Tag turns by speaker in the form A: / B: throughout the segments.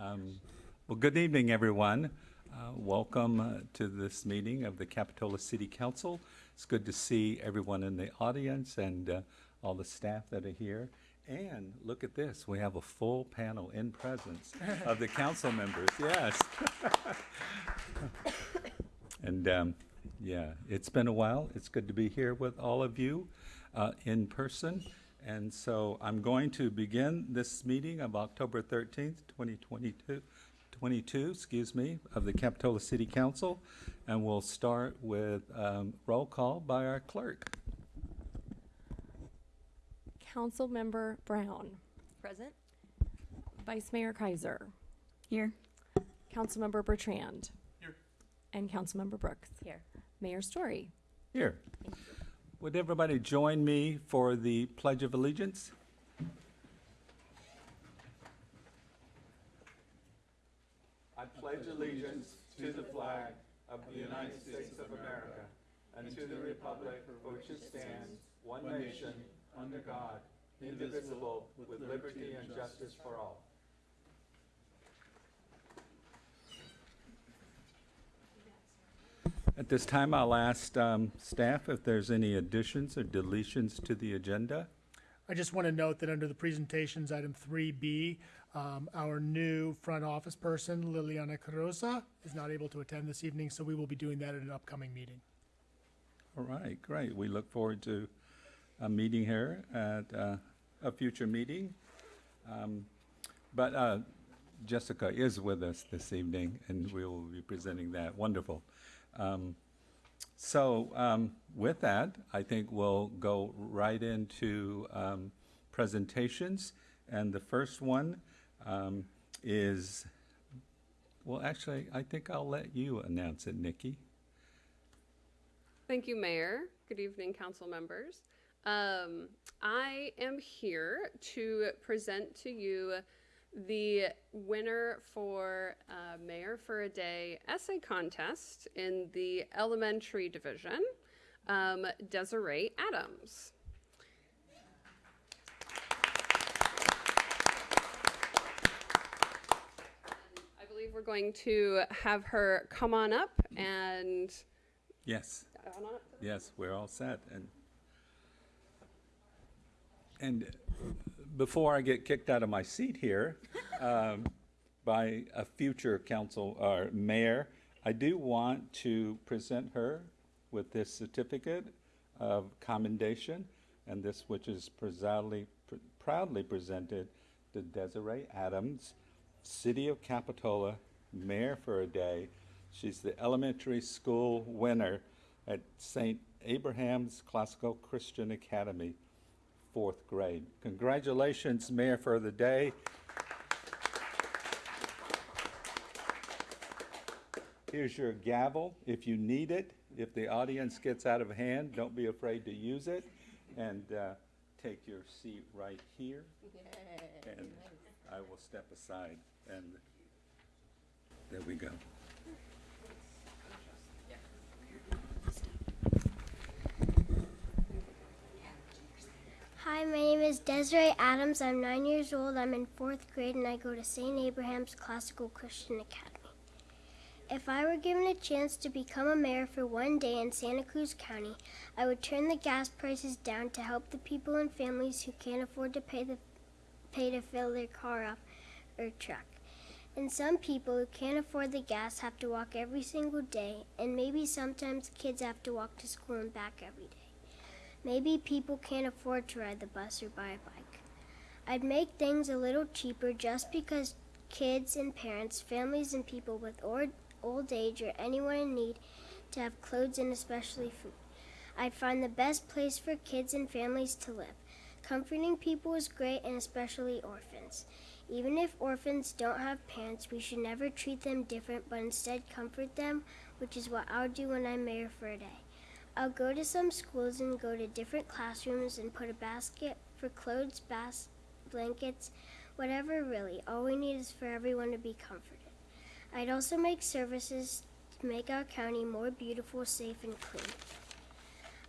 A: Um, Well, good evening, everyone. Uh, Welcome uh, to this meeting of the Capitola City Council. It's good to see everyone in the audience and uh, all the staff that are here. And look at this, we have a full panel in presence of the council members, yes. And, um, yeah, it's been a while. It's good to be here with all of you uh, in person. And so I'm going to begin this meeting of October 13th, 2022, 22, excuse me, of the Capitola City Council. And we'll start with um, roll call by our clerk.
B: Councilmember Brown,
C: Present.
B: Vice Mayor Keiser,
C: Here.
B: Councilmember Bertrand. Here. And Councilmember Brooks.
C: Here.
B: Mayor Storey.
A: Here. Would everybody join me for the Pledge of Allegiance? I pledge allegiance to the flag of the United States of America and to the republic for which it stands, one nation, under God, indivisible, with liberty and justice for all. At this time, I'll ask um, staff if there's any additions or deletions to the agenda.
D: I just want to note that under the presentations, item three B, um, our new front office person, Liliana Carosa, is not able to attend this evening, so we will be doing that at an upcoming meeting.
A: All right, great. We look forward to a meeting here at uh, a future meeting. Um, But uh, Jessica is with us this evening, and we will be presenting that. Wonderful. Um, So um, with that, I think we'll go right into um, presentations. And the first one um, is, well, actually, I think I'll let you announce it, Nikki.
E: Thank you, Mayor. Good evening, council members. Um, I am here to present to you the winner for uh, Mayor for a Day essay contest in the elementary division, um, Desiree Adams. I believe we're going to have her come on up and
A: Yes.
E: up.
A: Yes, we're all set, and, and before I get kicked out of my seat here, um, by a future council, or mayor, I do want to present her with this certificate of commendation, and this which is proudly, proudly presented to Desiree Adams, City of Capitola, Mayor for a Day. She's the elementary school winner at St. Abraham's Classical Christian Academy, fourth grade. Congratulations, Mayor for the Day. Here's your gavel if you need it. If the audience gets out of hand, don't be afraid to use it. And uh, take your seat right here. And I will step aside and there we go.
F: Hi, my name is Desiree Adams. I'm nine years old. I'm in fourth grade and I go to St. Abraham's Classical Christian Academy. If I were given a chance to become a mayor for one day in Santa Cruz County, I would turn the gas prices down to help the people and families who can't afford to pay the pay to fill their car up or truck. And some people who can't afford the gas have to walk every single day, and maybe sometimes kids have to walk to school and back every day. Maybe people can't afford to ride the bus or buy a bike. I'd make things a little cheaper just because kids and parents, families, and people with old age or anyone in need to have clothes and especially food. I'd find the best place for kids and families to live. Comforting people is great, and especially orphans. Even if orphans don't have parents, we should never treat them different, but instead comfort them, which is what I'll do when I'm mayor for a day. I'll go to some schools and go to different classrooms and put a basket for clothes, bas- blankets, whatever really. All we need is for everyone to be comforted. I'd also make services to make our county more beautiful, safe, and clean.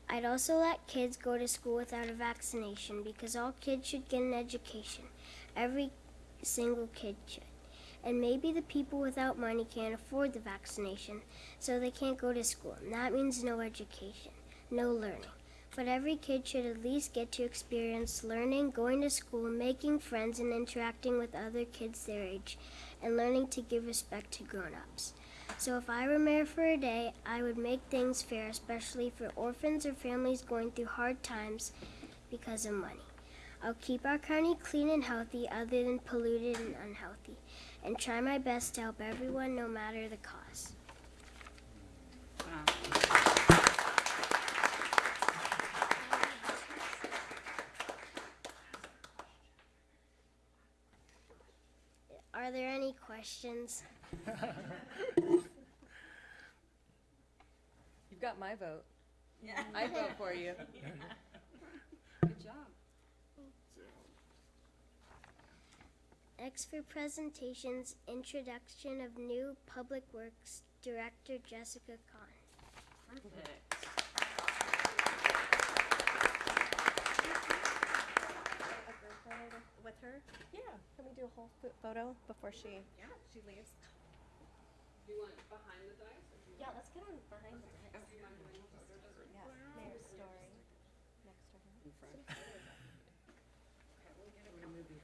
F: I'd also let kids go to school without a vaccination because all kids should get an education. Every single kid should. And maybe the people without money can't afford the vaccination, so they can't go to school. And that means no education, no learning. But every kid should at least get to experience learning, going to school, making friends, and interacting with other kids their age, and learning to give respect to grown ups. So if I were mayor for a day, I would make things fair, especially for orphans or families going through hard times because of money. I'll keep our county clean and healthy other than polluted and unhealthy, and try my best to help everyone no matter the cause. Are there any questions?
C: You've got my vote. Yeah. I vote for you.
E: Good
F: Next for presentations, introduction of new Public Works Director Jessica Kahn.
C: With her? Yeah. Can we do a whole photo before she? Yeah, she leaves.
E: Do you want behind the dice? Or do you
C: Yeah, let's get on behind the desk. Yeah, mayor's story. Next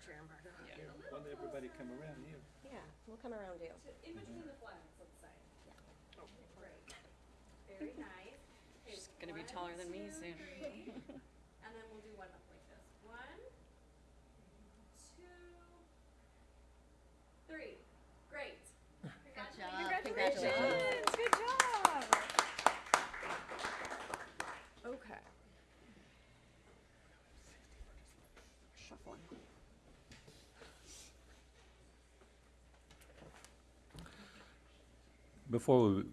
C: to her.
A: Won't everybody come around you?
C: Yeah, we'll come around you.
E: In between the flags, let's say. Yeah. Great. Very nice.
G: She's gonna be taller than me soon.
E: And then we'll do one up like this. One, two, three. Great.
C: Congratulations. Good job.
G: Okay. Shuffling.
A: Before we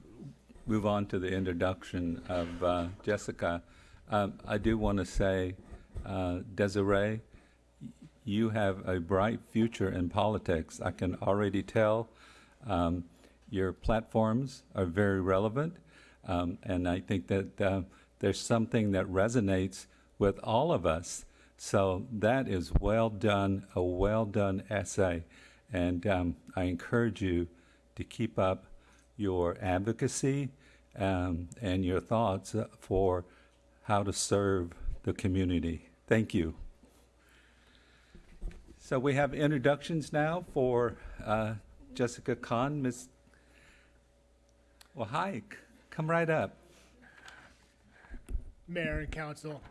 A: move on to the introduction of uh, Jessica, um, I do want to say, uh, Desiree, you have a bright future in politics. I can already tell. Um, your platforms are very relevant, um, and I think that uh, there's something that resonates with all of us. So that is well done, a well done essay, and um, I encourage you to keep up your advocacy um, and your thoughts for how to serve the community. Thank you. So we have introductions now for uh, Jessica Kahn. Miss, well, hi, come right up.
D: Mayor and council.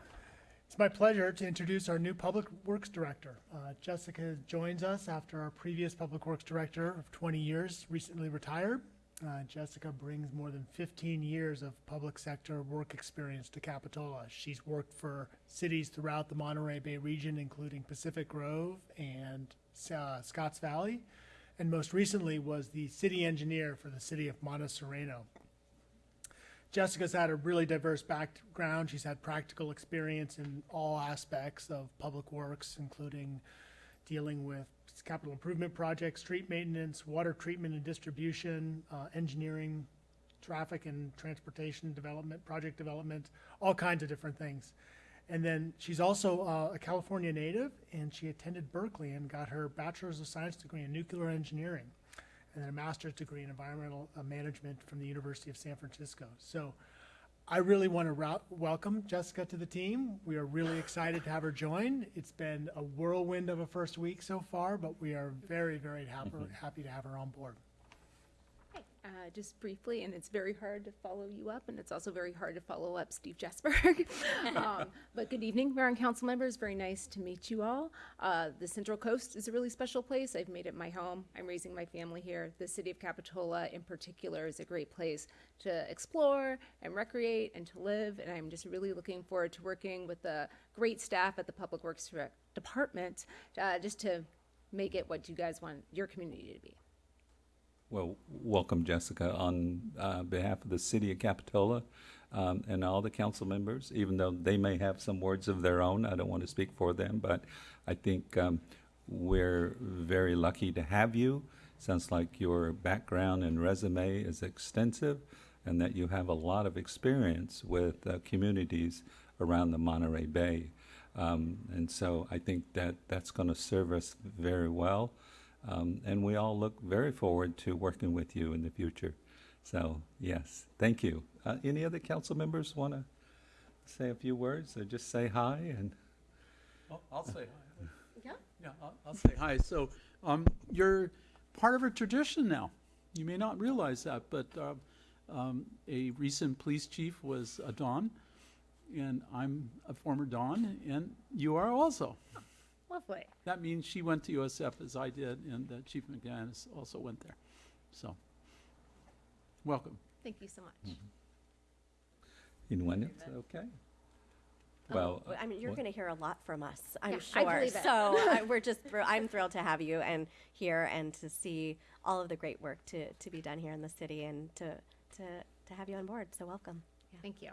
D: It's my pleasure to introduce our new Public Works Director. Uh, Jessica joins us after our previous Public Works Director of 20 years recently retired. Uh, Jessica brings more than 15 years of public sector work experience to Capitola. She's worked for cities throughout the Monterey Bay region, including Pacific Grove and uh, Scotts Valley, and most recently was the city engineer for the city of Monte Sereno. Jessica's had a really diverse background. She's had practical experience in all aspects of public works, including dealing with capital improvement projects, street maintenance, water treatment and distribution, uh, engineering, traffic and transportation development, project development, all kinds of different things. And then she's also uh, a California native, and she attended Berkeley and got her bachelor's of science degree in nuclear engineering and then a master's degree in environmental uh, management from the University of San Francisco. So I really want to welcome Jessica to the team. We are really excited to have her join. It's been a whirlwind of a first week so far, but we are very, very happy, mm-hmm. happy to have her on board.
H: Uh, just briefly, and it's very hard to follow you up, and it's also very hard to follow up Steve Jesberg. um, but good evening, Mayor and Council members. Very nice to meet you all. Uh, the Central Coast is a really special place. I've made it my home. I'm raising my family here. The city of Capitola, in particular, is a great place to explore and recreate and to live. And I'm just really looking forward to working with the great staff at the Public Works Department, uh, just to make it what you guys want your community to be.
A: Well, welcome, Jessica, on uh, behalf of the city of Capitola um, and all the council members, even though they may have some words of their own. I don't want to speak for them, but I think um, we're very lucky to have you. Sounds like your background and resume is extensive and that you have a lot of experience with uh, communities around the Monterey Bay. Um, and so I think that that's going to serve us very well. Um, and we all look very forward to working with you in the future. So, yes, thank you. Uh, any other council members want to say a few words or just say hi? And
I: I'll, I'll say hi.
B: Yeah.
I: Yeah, I'll, I'll say hi. So, um, you're part of a tradition now. You may not realize that, but, uh, um, a recent police chief was a Don, and I'm a former Don, and you are also.
H: Lovely.
I: That means she went to USF as I did, and uh, Chief McGinnis also went there. So, welcome.
H: Thank you so much.
A: anyone else? Okay. Well,
C: Oh, I mean, you're
A: what-
C: going to hear a lot from us, I'm
H: Yeah,
C: sure.
H: I believe it.
C: So I, we're just, thr- I'm thrilled to have you and here and to see all of the great work to, to be done here in the city and to, to, to have you on board. So welcome.
H: Thank you.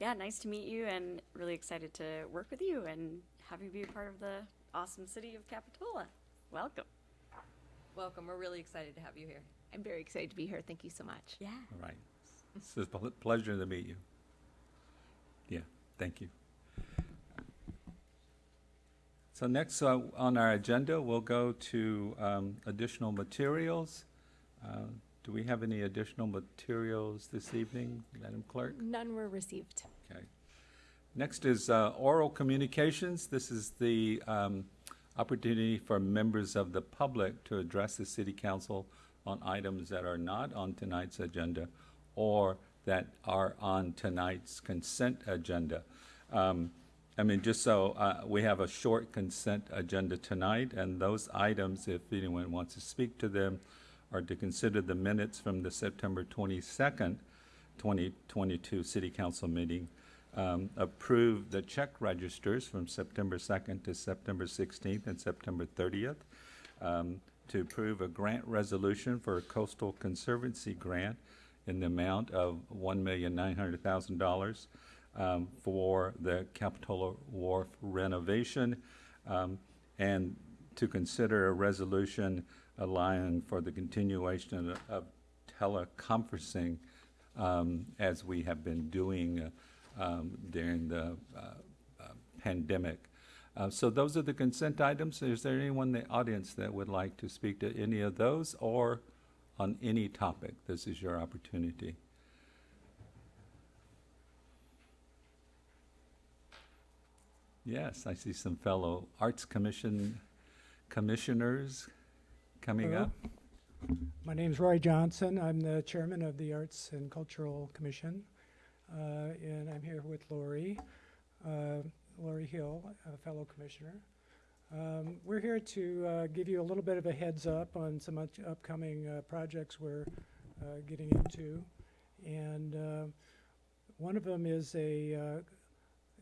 G: Yeah, nice to meet you and really excited to work with you and have you be a part of the awesome city of Capitola. Welcome.
J: Welcome. We're really excited to have you here.
H: I'm very excited to be here. Thank you so much.
G: Yeah.
A: All right. It's a pl- pleasure to meet you. Yeah, thank you. So next uh, on our agenda, we'll go to um, additional materials. Uh, Do we have any additional materials this evening, Madam Clerk?
B: None were received.
A: Next is uh, oral communications. This is the um, opportunity for members of the public to address the city council on items that are not on tonight's agenda or that are on tonight's consent agenda. Um, I mean, just so, uh, we have a short consent agenda tonight, and those items, if anyone wants to speak to them, are to consider the minutes from the September twenty-second, 2022 City Council meeting, um, approve the check registers from September 2nd to September 16th and September 30th, um, to approve a grant resolution for a coastal conservancy grant in the amount of $1,900,000 um, for the Capitola Wharf renovation, um, and to consider a resolution allowing for the continuation of- teleconferencing um, as we have been doing uh, um, during the uh, uh, pandemic. Uh, So those are the consent items. Is there anyone in the audience that would like to speak to any of those or on any topic? This is your opportunity. Yes, I see some fellow Arts Commission commissioners coming
K: Hello.
A: up.
K: My name is Roy Johnson. I'm the chairman of the Arts and Cultural Commission. Uh, and I'm here with Lori, uh, Lori Hill, a fellow commissioner. Um, we're here to uh, give you a little bit of a heads up on some up- upcoming projects we're getting into. And one of them is a,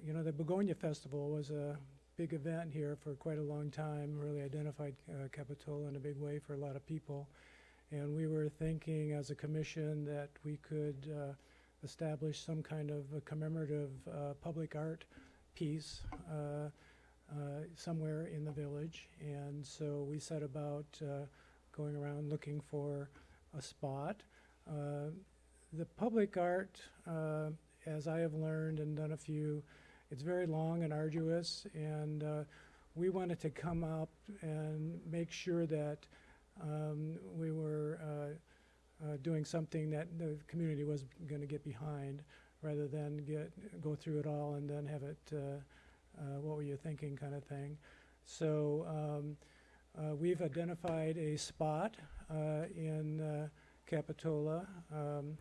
K: you know, the Begonia Festival was a big event here for quite a long time, really identified uh, Capitola in a big way for a lot of people. And we were thinking as a commission that we could uh, establish some kind of a commemorative uh, public art piece uh, uh, somewhere in the village. And so we set about uh, going around looking for a spot. Uh, the public art, as I have learned and done a few, it's very long and arduous. And we wanted to come up and make sure that um, we were uh, doing something that the community was going to get behind, rather than get go through it all and then have it. Uh, uh, what were you thinking, kind of thing. So um, uh, we've identified a spot uh, in uh, Capitola. Um,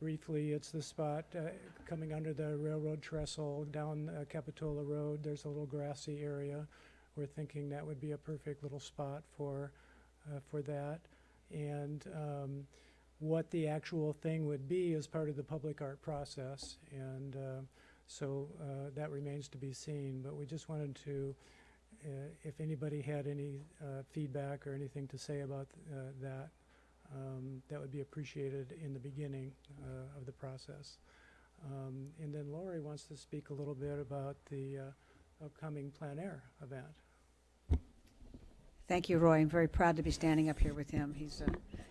K: briefly, it's the spot uh, coming under the railroad trestle down Capitola Road. There's a little grassy area. We're thinking that would be a perfect little spot for for that. And um, what the actual thing would be as part of the public art process. And uh, so uh, that remains to be seen. But we just wanted to, uh, if anybody had any uh, feedback or anything to say about uh, that, um, that would be appreciated in the beginning uh, of the process. Um, and then Lori wants to speak a little bit about the upcoming plein air event.
L: Thank you, Roy. I'm very proud to be standing up here with him. He's a,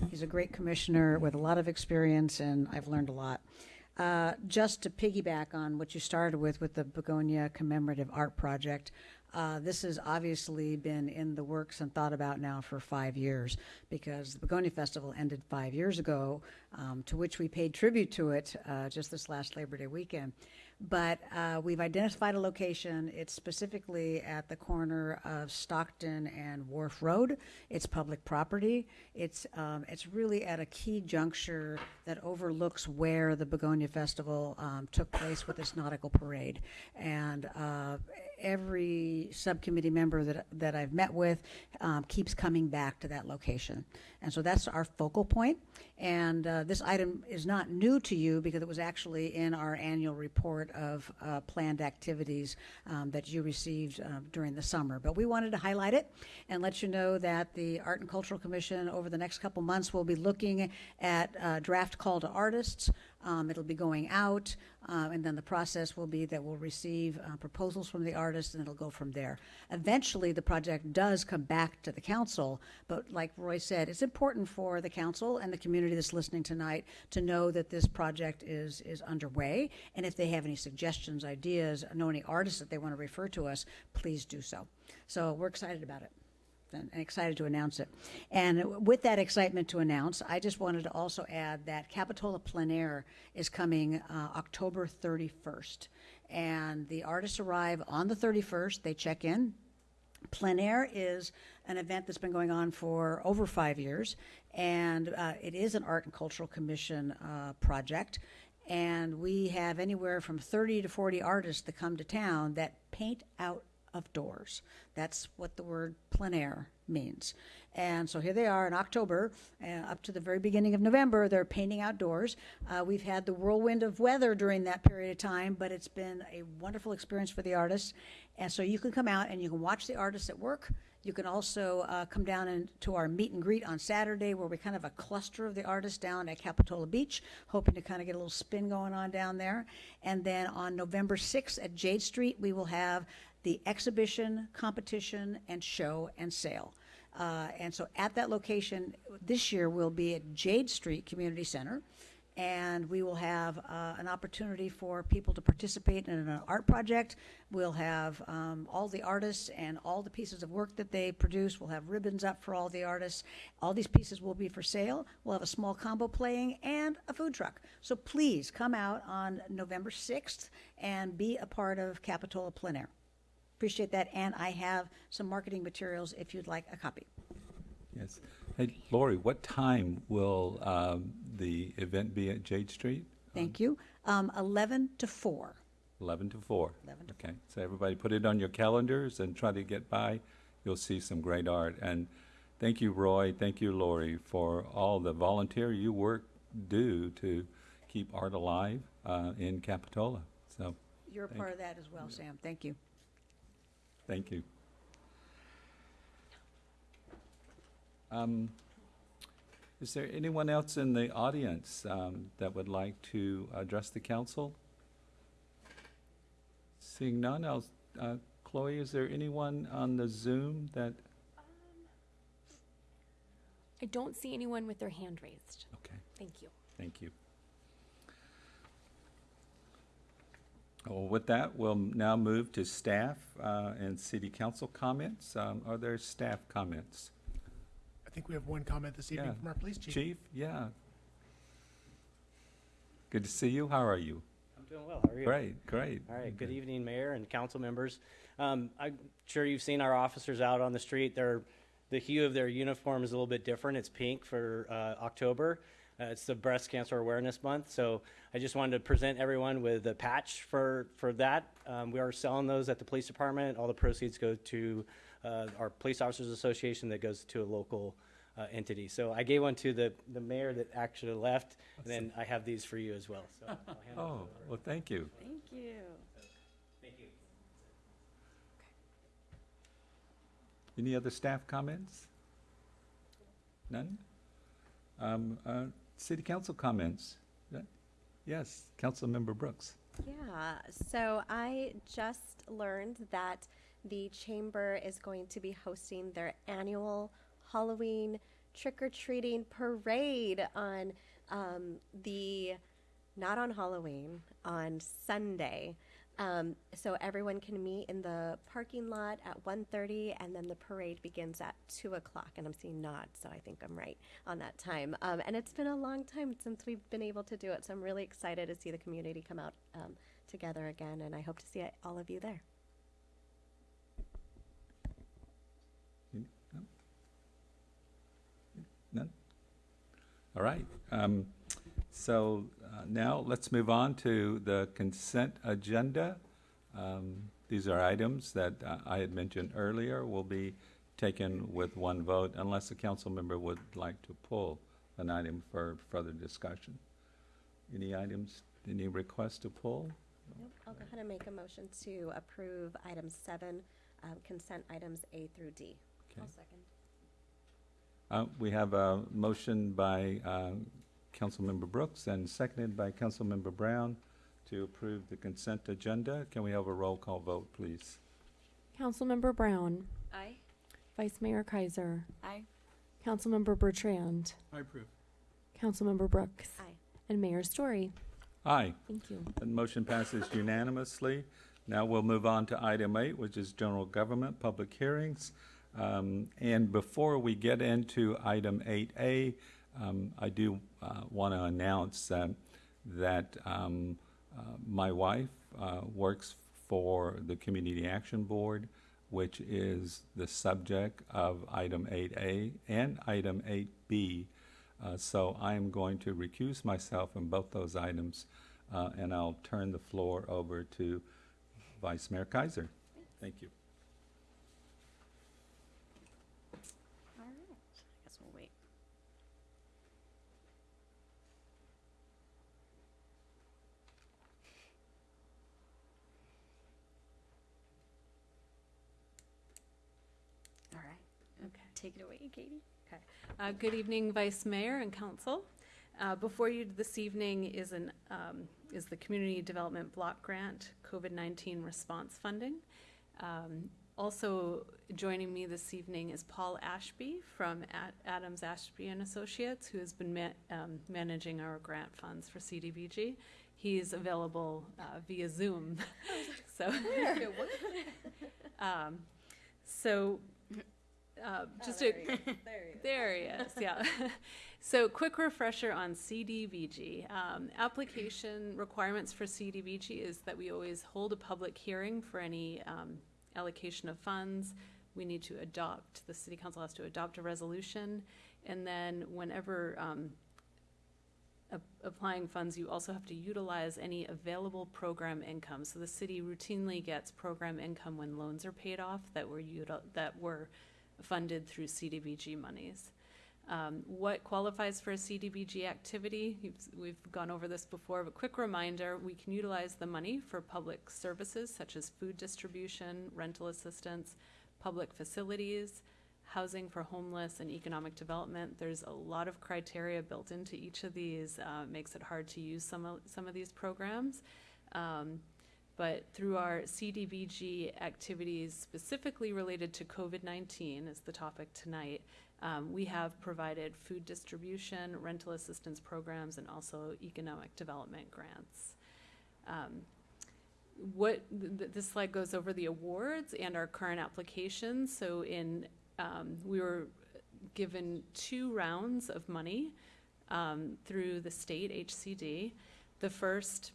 L: he's a great commissioner with a lot of experience, and I've learned a lot. Uh, just to piggyback on what you started with, with the Begonia Commemorative Art Project, Uh, this has obviously been in the works and thought about now for five years because the Begonia Festival ended five years ago, um, to which we paid tribute to it uh, just this last Labor Day weekend. But uh, we've identified a location. It's specifically at the corner of Stockton and Wharf Road. It's public property. It's um, it's really at a key juncture that overlooks where the Begonia Festival um, took place with this nautical parade. And uh, every subcommittee member that that I've met with um, keeps coming back to that location. And so that's our focal point. And uh, this item is not new to you because it was actually in our annual report of uh, planned activities um, that you received uh, during the summer. But we wanted to highlight it and let you know that the Art and Cultural Commission over the next couple months will be looking at uh, draft call to artists. Um, it'll be going out, um, and then the process will be that we'll receive uh, proposals from the artists, and it'll go from there. Eventually, the project does come back to the council, but like Roy said, it's important for the council and the community that's listening tonight to know that this project is is underway. And if they have any suggestions, ideas, know any artists that they want to refer to us, please do so. So we're excited about it and excited to announce it. And with that excitement to announce, I just wanted to also add that Capitola Plein Air is coming uh, October 31st. And the artists arrive on the 31st, they check in. Plein Air is an event that's been going on for over five years, and uh, it is an Art and Cultural Commission uh, project. And we have anywhere from 30 to 40 artists that come to town that paint out of doors. That's what the word plein air means. And so here they are in October, uh, up to the very beginning of November, they're painting outdoors. Uh, we've had the whirlwind of weather during that period of time, but it's been a wonderful experience for the artists. And so you can come out and you can watch the artists at work. You can also uh, come down and to our meet and greet on Saturday, where we kind of a cluster of the artists down at Capitola Beach, hoping to kind of get a little spin going on down there. And then on November 6th at Jade Street, we will have the exhibition, competition, and show and sale. Uh, and so at that location this year will be at Jade Street Community Center. And we will have uh, an opportunity for people to participate in an art project. We'll have um, all the artists and all the pieces of work that they produce. We'll have ribbons up for all the artists. All these pieces will be for sale. We'll have a small combo playing and a food truck. So please come out on November 6th and be a part of Capitola Plein Air. Appreciate that. And I have some marketing materials if you'd like a copy.
A: Yes. Hey, Lori, what time will um, the event be at Jade Street?
L: Thank you. Um, 11 to 4.
A: 11 to 4.
L: 11 to
A: Okay, so everybody put it on your calendars and try to get by. You'll see some great art. And thank you, Roy, thank you, Lori, for all the volunteer you work do to keep art alive uh, in Capitola. So,
L: You're a part of that as well, Sam. Thank you.
A: thank you. Um, Is there anyone else in the audience um, that would like to address the council? Seeing none, I'll, uh, Chloe, is there anyone on the Zoom that,
B: I don't see anyone with their hand raised.
A: okay,
B: Thank you.
A: thank you. Well, with that, we'll now move to staff uh, and city council comments. Um, Are there staff comments?
D: I think we have one comment this evening
A: Yeah.
D: from our police chief.
A: Chief, yeah. Good to see you. How are you?
M: I'm doing well. How are you?
A: Great, great.
M: All right. Good evening, Mayor and council members. Um, I'm sure you've seen our officers out on the street. They're, the hue of their uniform is a little bit different. It's pink for uh, October. Uh, it's the Breast Cancer Awareness Month, so I just wanted to present everyone with a patch for for that. Um, we are selling those at the police department. All the proceeds go to uh, our Police Officers Association that goes to a local uh, entity. So I gave one to the the mayor that actually left, and then I have these for you as well. So I'll hand those
A: Oh,
M: over.
A: well, thank you.
G: Thank you.
M: Thank you.
A: Any other staff comments? None? Um, uh, City council comments? Yeah. Yes, Councilmember Brooks.
C: Yeah, so I just learned that the chamber is going to be hosting their annual Halloween trick or treating parade on um, the, not on Halloween, on Sunday. Um, so everyone can meet in the parking lot at 1.30 and then the parade begins at 2 o'clock. And I'm seeing nods, so I think I'm right on that time. Um, and it's been a long time since we've been able to do it. So I'm really excited to see the community come out um, together again. And I hope to see all of you there.
A: None? All right. Um, so uh, now let's move on to the consent agenda. Um, these are items that uh, I had mentioned earlier will be taken with one vote unless a council member would like to pull an item for further discussion. Any items, any requests to pull?
C: Nope. I'll go ahead and make a motion to approve items seven, um, consent items A through D.
A: Okay.
J: second.
A: Uh, we have a motion by uh, Councilmember Brooks and seconded by Councilmember Brown to approve the consent agenda. Can we have a roll call vote, please?
B: Councilmember Brown,
J: Aye.
B: Vice Mayor Keiser,
G: Aye.
B: Councilmember Bertrand,
I: I approve.
B: Councilmember Brooks,
C: Aye.
B: and Mayor Storey.
A: Aye.
B: Thank you.
A: The motion passes unanimously. Now we'll move on to item eight, which is general government, public hearings. Um, And before we get into item eight A, um, I do want to announce that, that um, uh, my wife uh, works for the Community Action Board, which is the subject of item eight A and item eight B. Uh, So I am going to recuse myself in both those items, uh, and I'll turn the floor over to Vice Mayor Keiser. Thank you.
G: All right. I guess we'll wait. All right.
E: Okay.
G: Take it away, Katie.
E: Uh, Good evening, Vice Mayor and Council. Uh, Before you this evening is an, um, is the Community Development Block Grant COVID-19 Response Funding. Um, Also joining me this evening is Paul Ashby from Ad- Adams Ashby and Associates, who has been ma- um, managing our grant funds for CDBG. He's available uh, via Zoom, so. Um, So, uh, just a, there he is, yeah. So quick refresher on CDBG. Um, application requirements for CDBG is that we always hold a public hearing for any um, allocation of funds. We need to adopt, the city council has to adopt a resolution. And then whenever um, ap- applying funds, you also have to utilize any available program income. So the city routinely gets program income when loans are paid off that were that were funded through CDBG monies. Um, what qualifies for a CDBG activity? We've gone over this before, but quick reminder, we can utilize the money for public services such as food distribution, rental assistance, public facilities, housing for homeless and economic development. There's a lot of criteria built into each of these, uh, makes it hard to use some of, some of these programs. Um, but through our CDBG activities specifically related to COVID-19 is the topic tonight, um, we have provided food distribution, rental assistance programs, and also economic development grants. Um, what, th- th- this slide goes over the awards and our current applications. So in, um, we were given two rounds of money um, through the state HCD. The first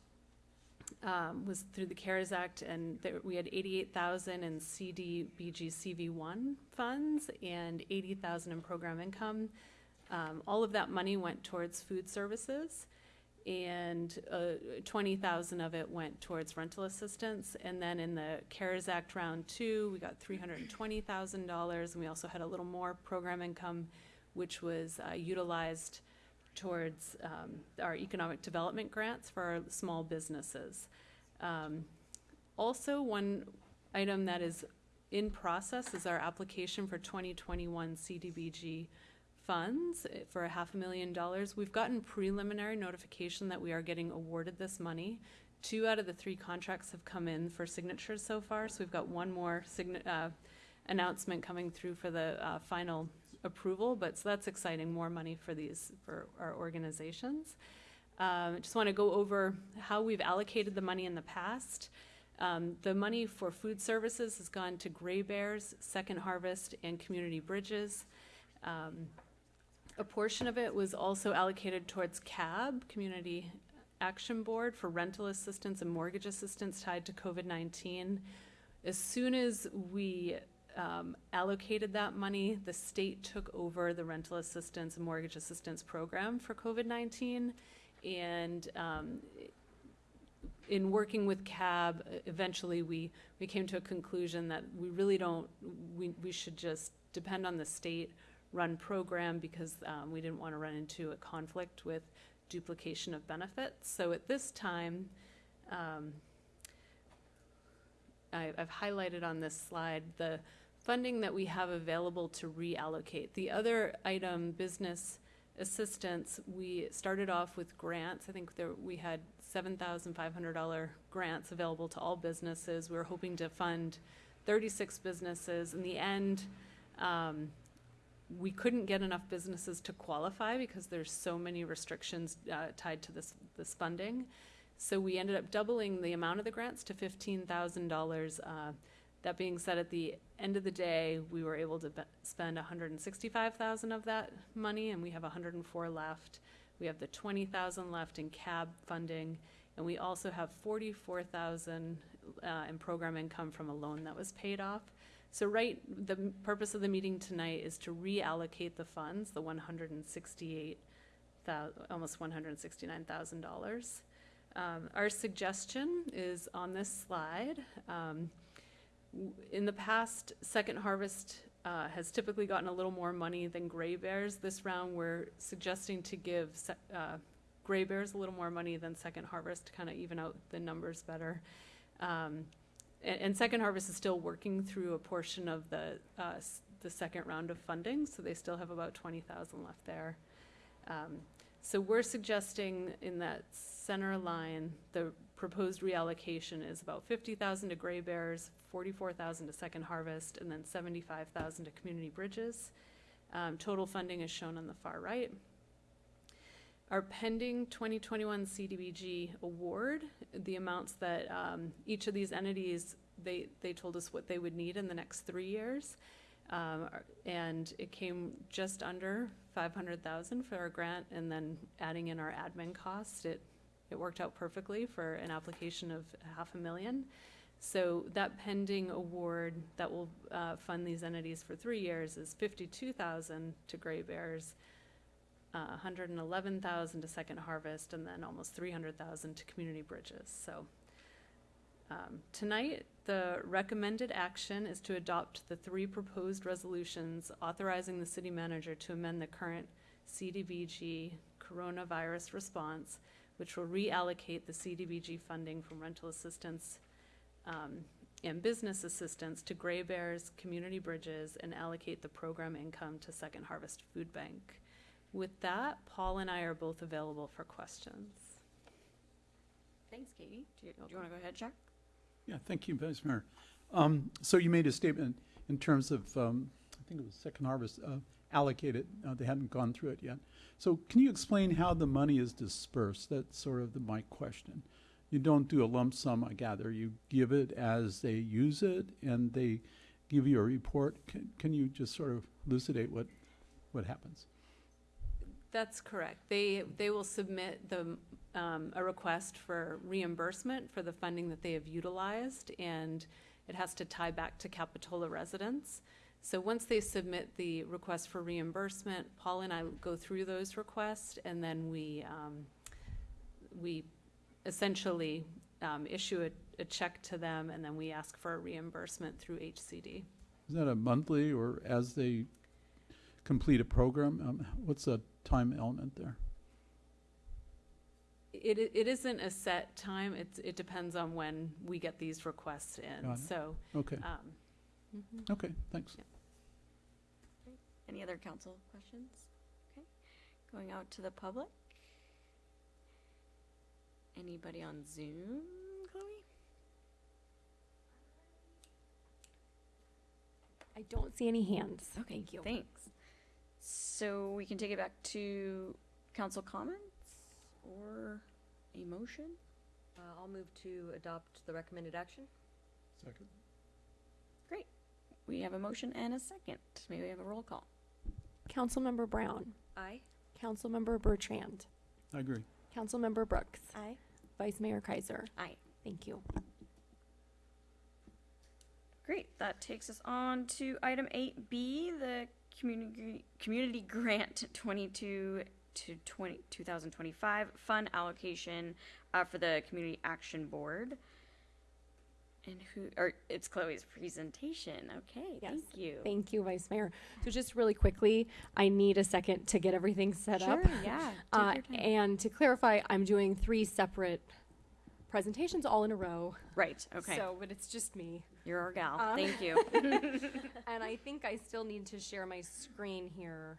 E: um, was through the CARES Act, and there, we had eighty-eight thousand in CDBG CV one funds and eighty thousand in program income. Um, all of that money went towards food services, and uh, twenty thousand of it went towards rental assistance. And then in the CARES Act round two, we got three hundred and twenty thousand dollars, and we also had a little more program income, which was uh, utilized towards um, our economic development grants for our small businesses. Um, Also, one item that is in process is our application for 2021 CDBG funds eh, for a half a million dollars. We've gotten preliminary notification that we are getting awarded this money. Two out of the three contracts have come in for signatures so far, so we've got one more uh, announcement coming through for the uh, final approval, but so that's exciting, more money for these, for our organizations. Um, I just want to go over how we've allocated the money in the past. Um, the money for food services has gone to Grey Bears, Second Harvest, and Community Bridges. Um, a portion of it was also allocated towards CAB, Community Action Board, for rental assistance and mortgage assistance tied to COVID-19. As soon as we um, allocated that money, the state took over the rental assistance and mortgage assistance program for COVID-19. And um, in working with CAB, eventually we, we came to a conclusion that we really don't, we, we should just depend on the state-run program because um, we didn't want to run into a conflict with duplication of benefits. So at this time, um, I've highlighted on this slide the funding that we have available to reallocate. The other item, business assistance, we started off with grants. I think there, we had seven thousand five hundred dollar grants available to all businesses. We were hoping to fund thirty-six businesses. In the end, um, we couldn't get enough businesses to qualify because there's so many restrictions uh, tied to this this funding. So we ended up doubling the amount of the grants to fifteen thousand dollars. Uh, that being said, at the end of the day, we were able to be- spend one hundred and sixty-five thousand of that money, and we have one hundred and four left. We have the twenty thousand left in CAB funding, and we also have forty-four thousand uh, in program income from a loan that was paid off. So right, the m- purpose of the meeting tonight is to reallocate the funds, the one hundred and sixty-eight thou, almost one hundred and sixty-nine thousand dollars. Um, our suggestion is on this slide. Um, in the past, Second Harvest uh, has typically gotten a little more money than Grey Bears. This round, we're suggesting to give uh, Grey Bears a little more money than Second Harvest to kind of even out the numbers better. Um, and, and Second Harvest is still working through a portion of the uh, the second round of funding, so they still have about twenty thousand left there. Um, so we're suggesting in that center line, the proposed reallocation is about fifty thousand to Grey Bears, forty-four thousand to Second Harvest, and then seventy-five thousand to Community Bridges. Um, total funding is shown on the far right. Our pending 2021 CDBG award, the amounts that um, each of these entities, they, they told us what they would need in the next three years. Um, And it came just under 500,000 for our grant, and then adding in our admin costs, it, it worked out perfectly for an application of half a million. So that pending award that will uh, fund these entities for three years is 52,000 to Grey Bears, uh, 111,000 to Second Harvest, and then almost 300,000 to Community Bridges. So um, tonight, the recommended action is to adopt the three proposed resolutions authorizing the city manager to amend the current CDBG coronavirus response, which will reallocate the CDBG funding from rental assistance um, and business assistance to Grey Bears, Community Bridges, and allocate the program income to Second Harvest Food Bank. With that, Paul and I are both available for questions.
G: Thanks, Katie. Do you, do you want to go ahead, Chuck?
I: Yeah, thank you, Vice Mayor. Um, so you made a statement in terms of, um, I think it was Second Harvest, uh, allocated, uh, they hadn't gone through it yet. So can you explain how the money is dispersed? That's sort of the, my question. You don't do a lump sum, I gather. You give it as they use it and they give you a report. Can, can you just sort of elucidate what, what happens?
E: That's correct. They, they will submit the, um, a request for reimbursement for the funding that they have utilized, and it has to tie back to Capitola residents. So once they submit the request for reimbursement, Paul and I go through those requests, and then we, um, we essentially, um, issue a, a check to them, and then we ask for a reimbursement through HCD.
I: Is that a monthly or as they complete a program? Um, what's the time element there?
E: It, it isn't a set time, it's, it depends on when we get these requests in, so.
I: Okay,
E: um, mhm.
I: okay, thanks.
G: Any other council questions? Okay, going out to the public? Anybody on Zoom, Chloe?
B: I don't see any hands.
G: Okay,
B: Thank you.
G: Thanks. So we can take it back to council comments or a motion?
J: Uh, I'll move to adopt the recommended action.
I: Second.
G: Great. We have a motion and a second. May we have a roll call?
B: Councilmember Brown,
J: Aye.
B: Councilmember Bertrand,
I: I agree.
B: Councilmember Brooks,
C: Aye.
B: Vice Mayor Keiser.
G: Aye.
B: Thank you.
G: Great. That takes us on to item eight B, the community community grant twenty two to 20, 2025 fund allocation uh, for the community action board. And who? Or it's Chloe's presentation. Okay.
B: Yes.
G: Thank you.
B: Thank you, Vice Mayor. So just really quickly, I need a second to get everything set
G: Sure,
B: up.
G: yeah,
B: Uh, and to clarify, I'm doing three separate presentations all in a row.
G: Right. Okay.
B: So, but it's just me.
G: You're our gal.
B: Um,
G: Thank you.
B: and I think I still need to share my screen here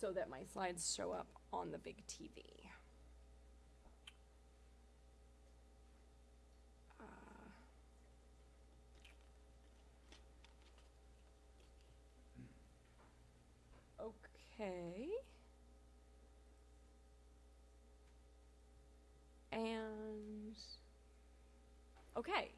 B: so that my slides show up on the big TV. Uh, Okay. And okay.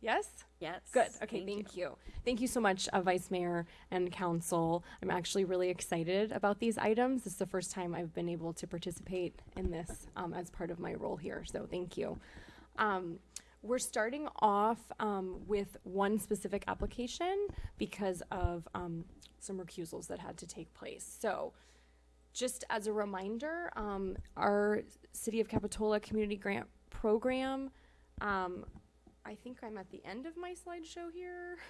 B: Yes?
G: Yes.
B: Good. Okay, thank, you. Thank you so much, uh, Vice Mayor and Council. I'm actually really excited about these items. This is the first time I've been able to participate in this um, as part of my role here, so thank you. Um, we're starting off um, with one specific application because of um, some recusals that had to take place. So, just as a reminder, um, our City of Capitola Community Grant Program, um, I think I'm at the end of my slideshow here.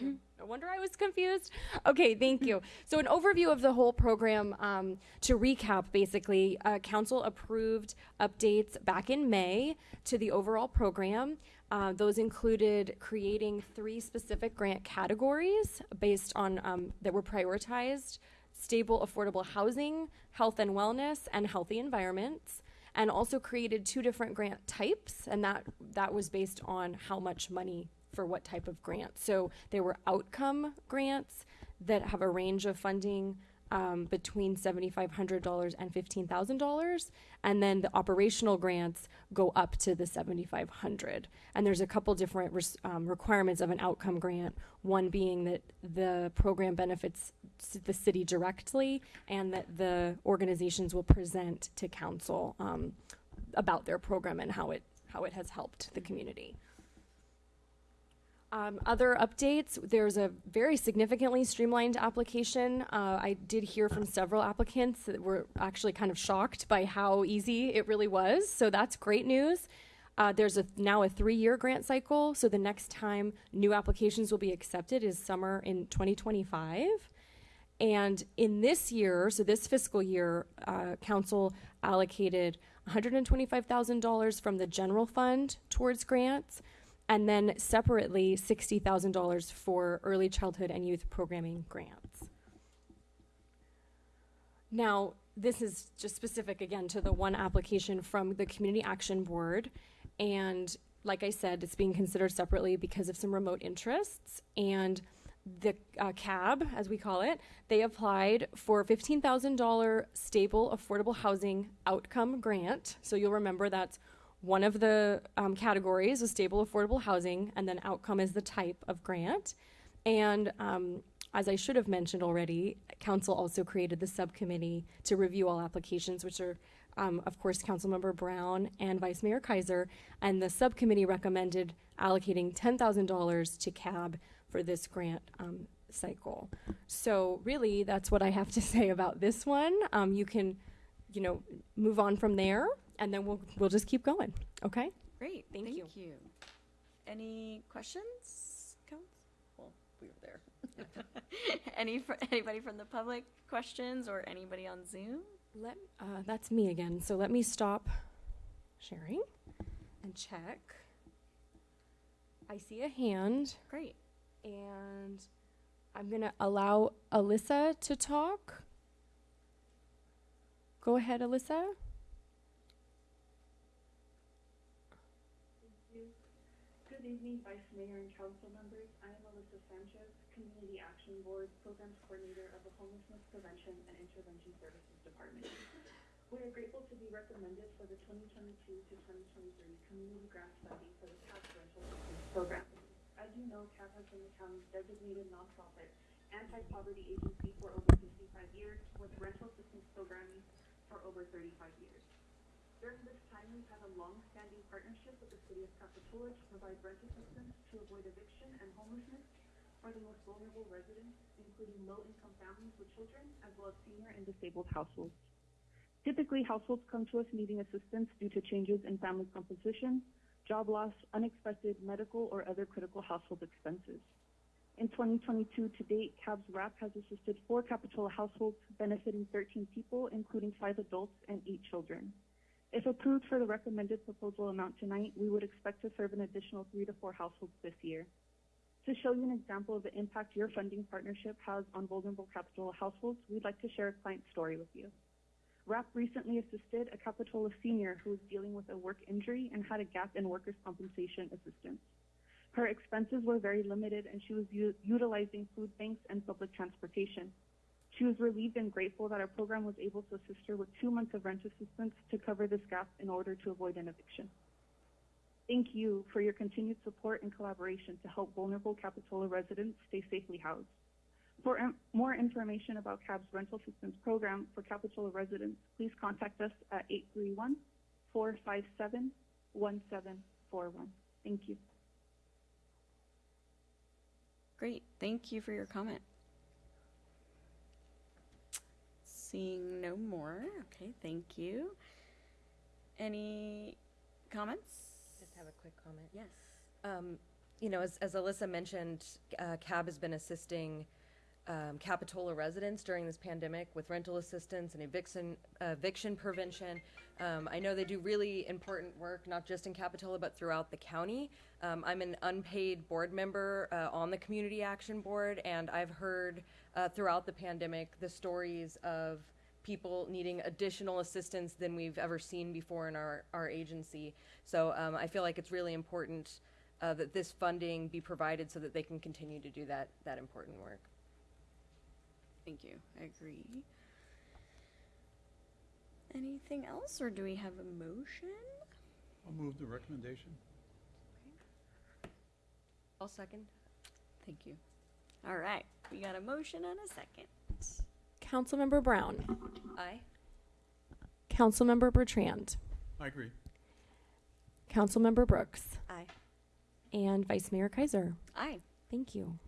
B: no wonder I was confused. Okay, thank you. So, an overview of the whole program um, to recap basically, uh, Council approved updates back in May to the overall program. Uh, those included creating three specific grant categories based on um, that were prioritized stable, affordable housing, health and wellness, and healthy environments and also created two different grant types and that that was based on how much money for what type of grant so there were outcome grants that have a range of funding um, between $7500 and $15000 and then the operational grants go up to the 7,500. and there's a couple different um, requirements of an outcome grant one being that the program benefits the city directly and that the organizations will present to council um, about their program and how it how it has helped the community um, other updates, there's a very significantly streamlined application. Uh, I did hear from several applicants that were actually kind of shocked by how easy it really was. So that's great news. Uh, there's a, now a three-year grant cycle. So the next time new applications will be accepted is summer in 2025. And in this year, so this fiscal year, uh, council allocated $125,000 from the general fund towards grants, and then separately $60,000 for early childhood and youth programming grants. Now, this is just specific again to the one application from the Community Action Board. And like I said, it's being considered separately because of some remote interests. And the uh, CAB, as we call it, they applied for $15,000 stable affordable housing outcome grant. So you'll remember that's one of the um, categories is stable affordable housing, and then outcome is the type of grant. And um, as I should have mentioned already, council also created the subcommittee to review all applications, which are, um, of course, Councilmember Brown and Vice Mayor Keiser. And the subcommittee recommended allocating $10,000 to CAB for this grant um, cycle. So really, that's what I have to say about this one. Um, you can, you know, move on from there, and then we'll we'll just keep going. Okay.
G: Great.
B: Thank you.
G: Thank,
B: you.
G: you. Any questions? Council? Well, we were there. Any fr- anybody from the public questions or anybody on Zoom?
B: Let uh, that's me again. So let me stop sharing and check. I see a hand.
G: Great.
B: And I'm gonna allow Alyssa to talk. Go ahead, Alyssa.
N: Good evening, Vice Mayor and council members. I am Alyssa Sanchez, Community Action Board Programs Coordinator of the Homelessness Prevention and Intervention Services Department. We are grateful to be recommended for the 2022 to 2023 Community Grant Funding for the CAB Rental Program. As you know, CAB has been the county's designated nonprofit anti-poverty agency for over 55 years, with rental assistance programming for over 35 years. During this time, we've had a long-standing partnership with the city of Capitola to provide rent assistance to avoid eviction and homelessness for the most vulnerable residents, including low-income families with children, as well as senior and disabled households. Typically, households come to us needing assistance due to changes in family composition, job loss, unexpected medical or other critical household expenses. In 2022 to date, CAB's RAP has assisted four Capitola households benefiting 13 people, including five adults and eight children. If approved for the recommended proposal amount tonight, we would expect to serve an additional three to four households this year. To show you an example of the impact your funding partnership has on vulnerable Capitola households, we'd like to share a client story with you. RAP recently assisted a Capitola senior who was dealing with a work injury and had a gap in workers' compensation assistance. Her expenses were very limited and she was u- utilizing food banks and public transportation. She was relieved and grateful that our program was able to assist her with two months of rent assistance to cover this gap in order to avoid an eviction. Thank you for your continued support and collaboration to help vulnerable Capitola residents stay safely housed. For more information about CAB's rental assistance program for Capitola residents, please contact us at 831 457 1741. Thank you.
G: Great, thank you for your comment. Seeing no more, okay, thank you. Any comments?
J: Just have a quick comment.
G: Yes.
J: Um, you know, as, as Alyssa mentioned, uh, CAB has been assisting um, Capitola residents during this pandemic with rental assistance and eviction, eviction prevention. Um, I know they do really important work, not just in Capitola, but throughout the county. Um, I'm an unpaid board member uh, on the Community Action Board, and I've heard uh, throughout the pandemic the stories of people needing additional assistance than we've ever seen before in our, our agency. So um, I feel like it's really important uh, that this funding be provided so that they can continue to do that, that important work.
G: Thank you, I agree. Anything else, or do we have a motion?
I: I'll move the recommendation.
J: I'll second.
G: Thank you. All right, we got a motion and a second.
B: Councilmember Brown,
J: Aye.
B: Councilmember Bertrand,
I: I agree.
B: Councilmember Brooks,
C: Aye.
B: and Vice Mayor Keiser.
G: Aye.
B: Thank you.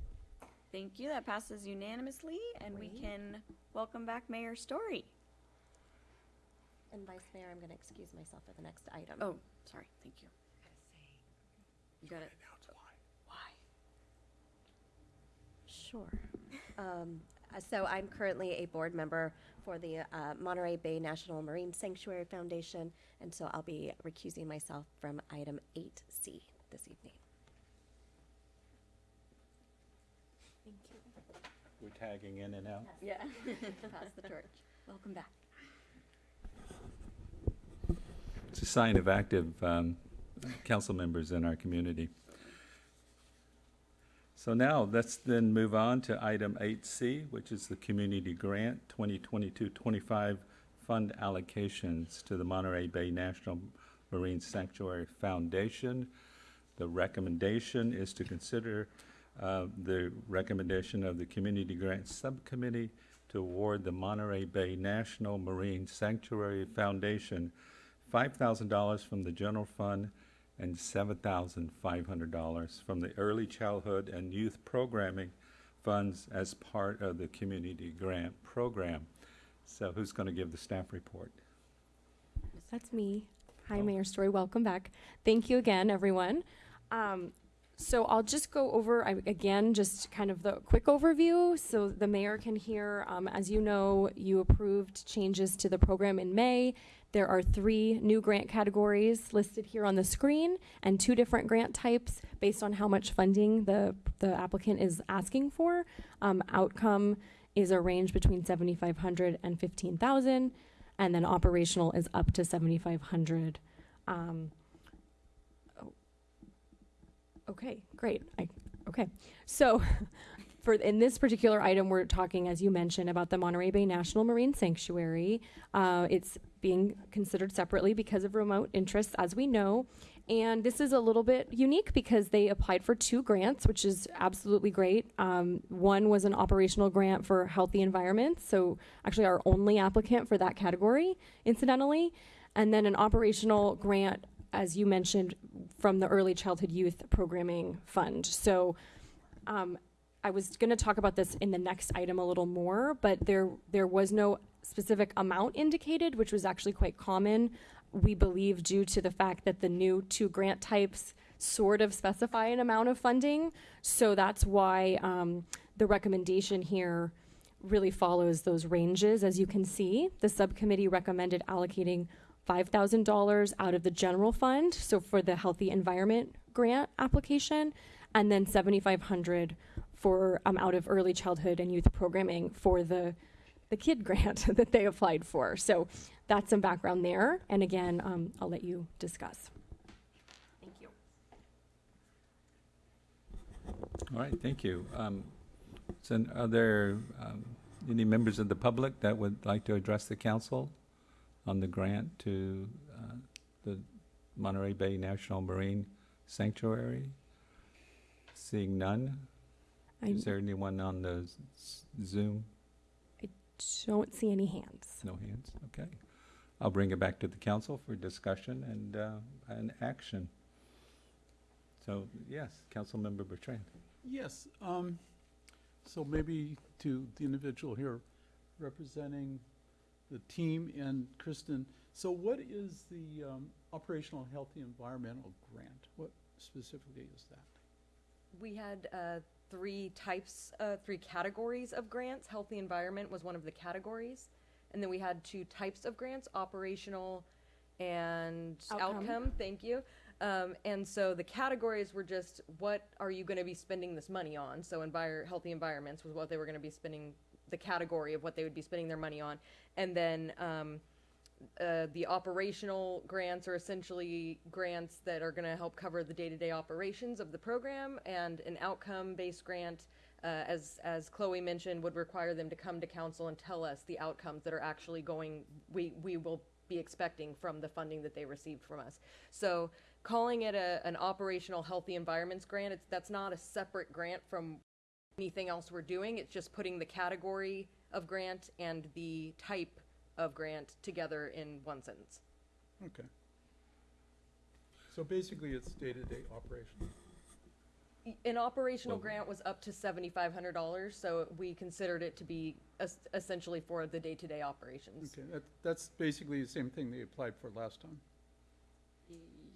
G: Thank you. That passes unanimously, and we can welcome back Mayor Storey.
C: And Vice Mayor, I'm going to excuse myself for the next item.
G: Oh, sorry. Thank you. You got it. Why?
C: Sure. Um, uh, so I'm currently a board member for the uh, Monterey Bay National Marine Sanctuary Foundation, and so I'll be recusing myself from item 8C this evening.
B: Thank you.
A: We're tagging in and out.
G: Yeah. Pass the torch. Welcome back.
A: It's a sign of active um, council members in our community. So now, let's then move on to item 8C, which is the Community Grant 2022-25 Fund Allocations to the Monterey Bay National Marine Sanctuary Foundation. The recommendation is to consider uh, the recommendation of the Community Grant Subcommittee to award the Monterey Bay National Marine Sanctuary Foundation $5,000 from the general fund and $7,500 from the Early Childhood and Youth Programming Funds as part of the Community Grant Program. So who's going to give the staff report?
B: That's me. Hi,
A: Oh.
B: Mayor Storey. Welcome back. Thank you again, everyone. Um, so I'll just go over again, just kind of the quick overview, so the mayor can hear. Um, as you know, you approved changes to the program in May. There are three new grant categories listed here on the screen, and two different grant types based on how much funding the the applicant is asking for. Um, outcome is a range between 7,500 and 15,000 and then operational is up to 7,500. Um, okay, great. I, okay, so for in this particular item, we're talking, as you mentioned, about the Monterey Bay National Marine Sanctuary. Uh, it's being considered separately because of remote interests, as we know. And this is a little bit unique because they applied for two grants, which is absolutely great. Um, one was an operational grant for healthy environments, so actually our only applicant for that category, incidentally, and then an operational grant, as you mentioned, from the Early Childhood Youth Programming Fund. So um, I was going to talk about this in the next item a little more, but there there was no specific amount indicated, which was actually quite common. We believe due to the fact that the new two grant types sort of specify an amount of funding, so that's why um, the recommendation here really follows those ranges. As you can see, the subcommittee recommended allocating $5,000 out of the general fund, so for the healthy environment grant application, and then 7,500 for um, out of early childhood and youth programming for the the kid grant that they applied for. So that's some background there. And again, um, I'll let you discuss. Thank you.
A: All right, thank you. Um, So are there um, any members of the public that would like to address the council on the grant to uh, the Monterey Bay National Marine Sanctuary? Seeing none?
B: I
A: Is there anyone on the s- Zoom?
B: I don't see any hands.
A: No hands, okay. I'll bring it back to the council for discussion and, uh, and action. So, yes, Councilmember Bertrand.
I: Yes, um, so maybe to the individual here representing the team and Kristen, so what is the, um, Operational Healthy Environmental Grant? What specifically is that?
J: We had uh, three types, uh, three categories of grants. Healthy environment was one of the categories. And then we had two types of grants operational and
B: Outcome.
J: outcome. Thank you. Um, and so the categories were just what are you going to be spending this money on? So, envir- healthy environments was what they were going to be spending, the category of what they would be spending their money on. And then um, uh, the operational grants are essentially grants that are going to help cover the day-to-day operations of the program, and an outcome-based grant, uh, as as Chloe mentioned, would require them to come to council and tell us the outcomes that are actually going. We we will be expecting from the funding that they received from us. So calling it a, an operational healthy environments grant, it's that's not a separate grant from anything else we're doing. It's just putting the category of grant and the type of grant together in one sentence.
I: Okay. So basically, it's day-to-day operation.
J: An operational
A: Well-
J: grant was up to seventy-five hundred dollars, so we considered it to be es- essentially for the day-to-day operations.
I: Okay, that, that's basically the same thing they applied for last time.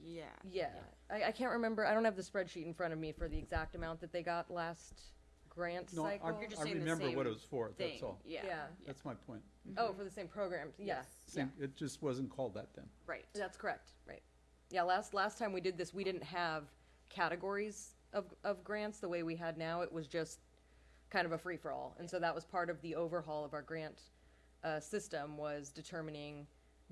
G: Yeah.
J: Yeah, I, I can't remember, I don't have the spreadsheet in front of me for the exact amount that they got last grant
I: No, I,
J: cycle.
G: You're just
I: I
G: saying the
I: remember what
G: same
I: it was for, that's
G: Thing,
I: all.
G: yeah.
J: Yeah.
I: That's my point.
J: Oh, for the same programs, yeah,
G: Yes.
I: Same, it just wasn't called that then.
G: Right.
J: that's correct, right. Yeah, last, last time we did this, we didn't have categories of, of grants the way we had now. It was just kind of a free-for-all. And so that was part of the overhaul of our grant uh, system was determining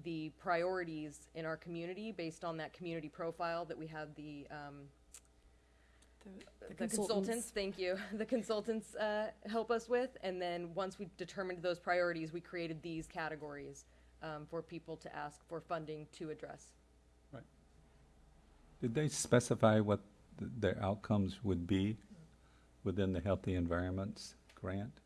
J: the priorities in our community based on that community profile that we had the, um, the consultants, thank you, the consultants uh, help us with. And then once we determined those priorities, we created these categories um, for people to ask for funding to address. Right.
A: Did they specify what th- their outcomes would be within the Healthy Environments Grant?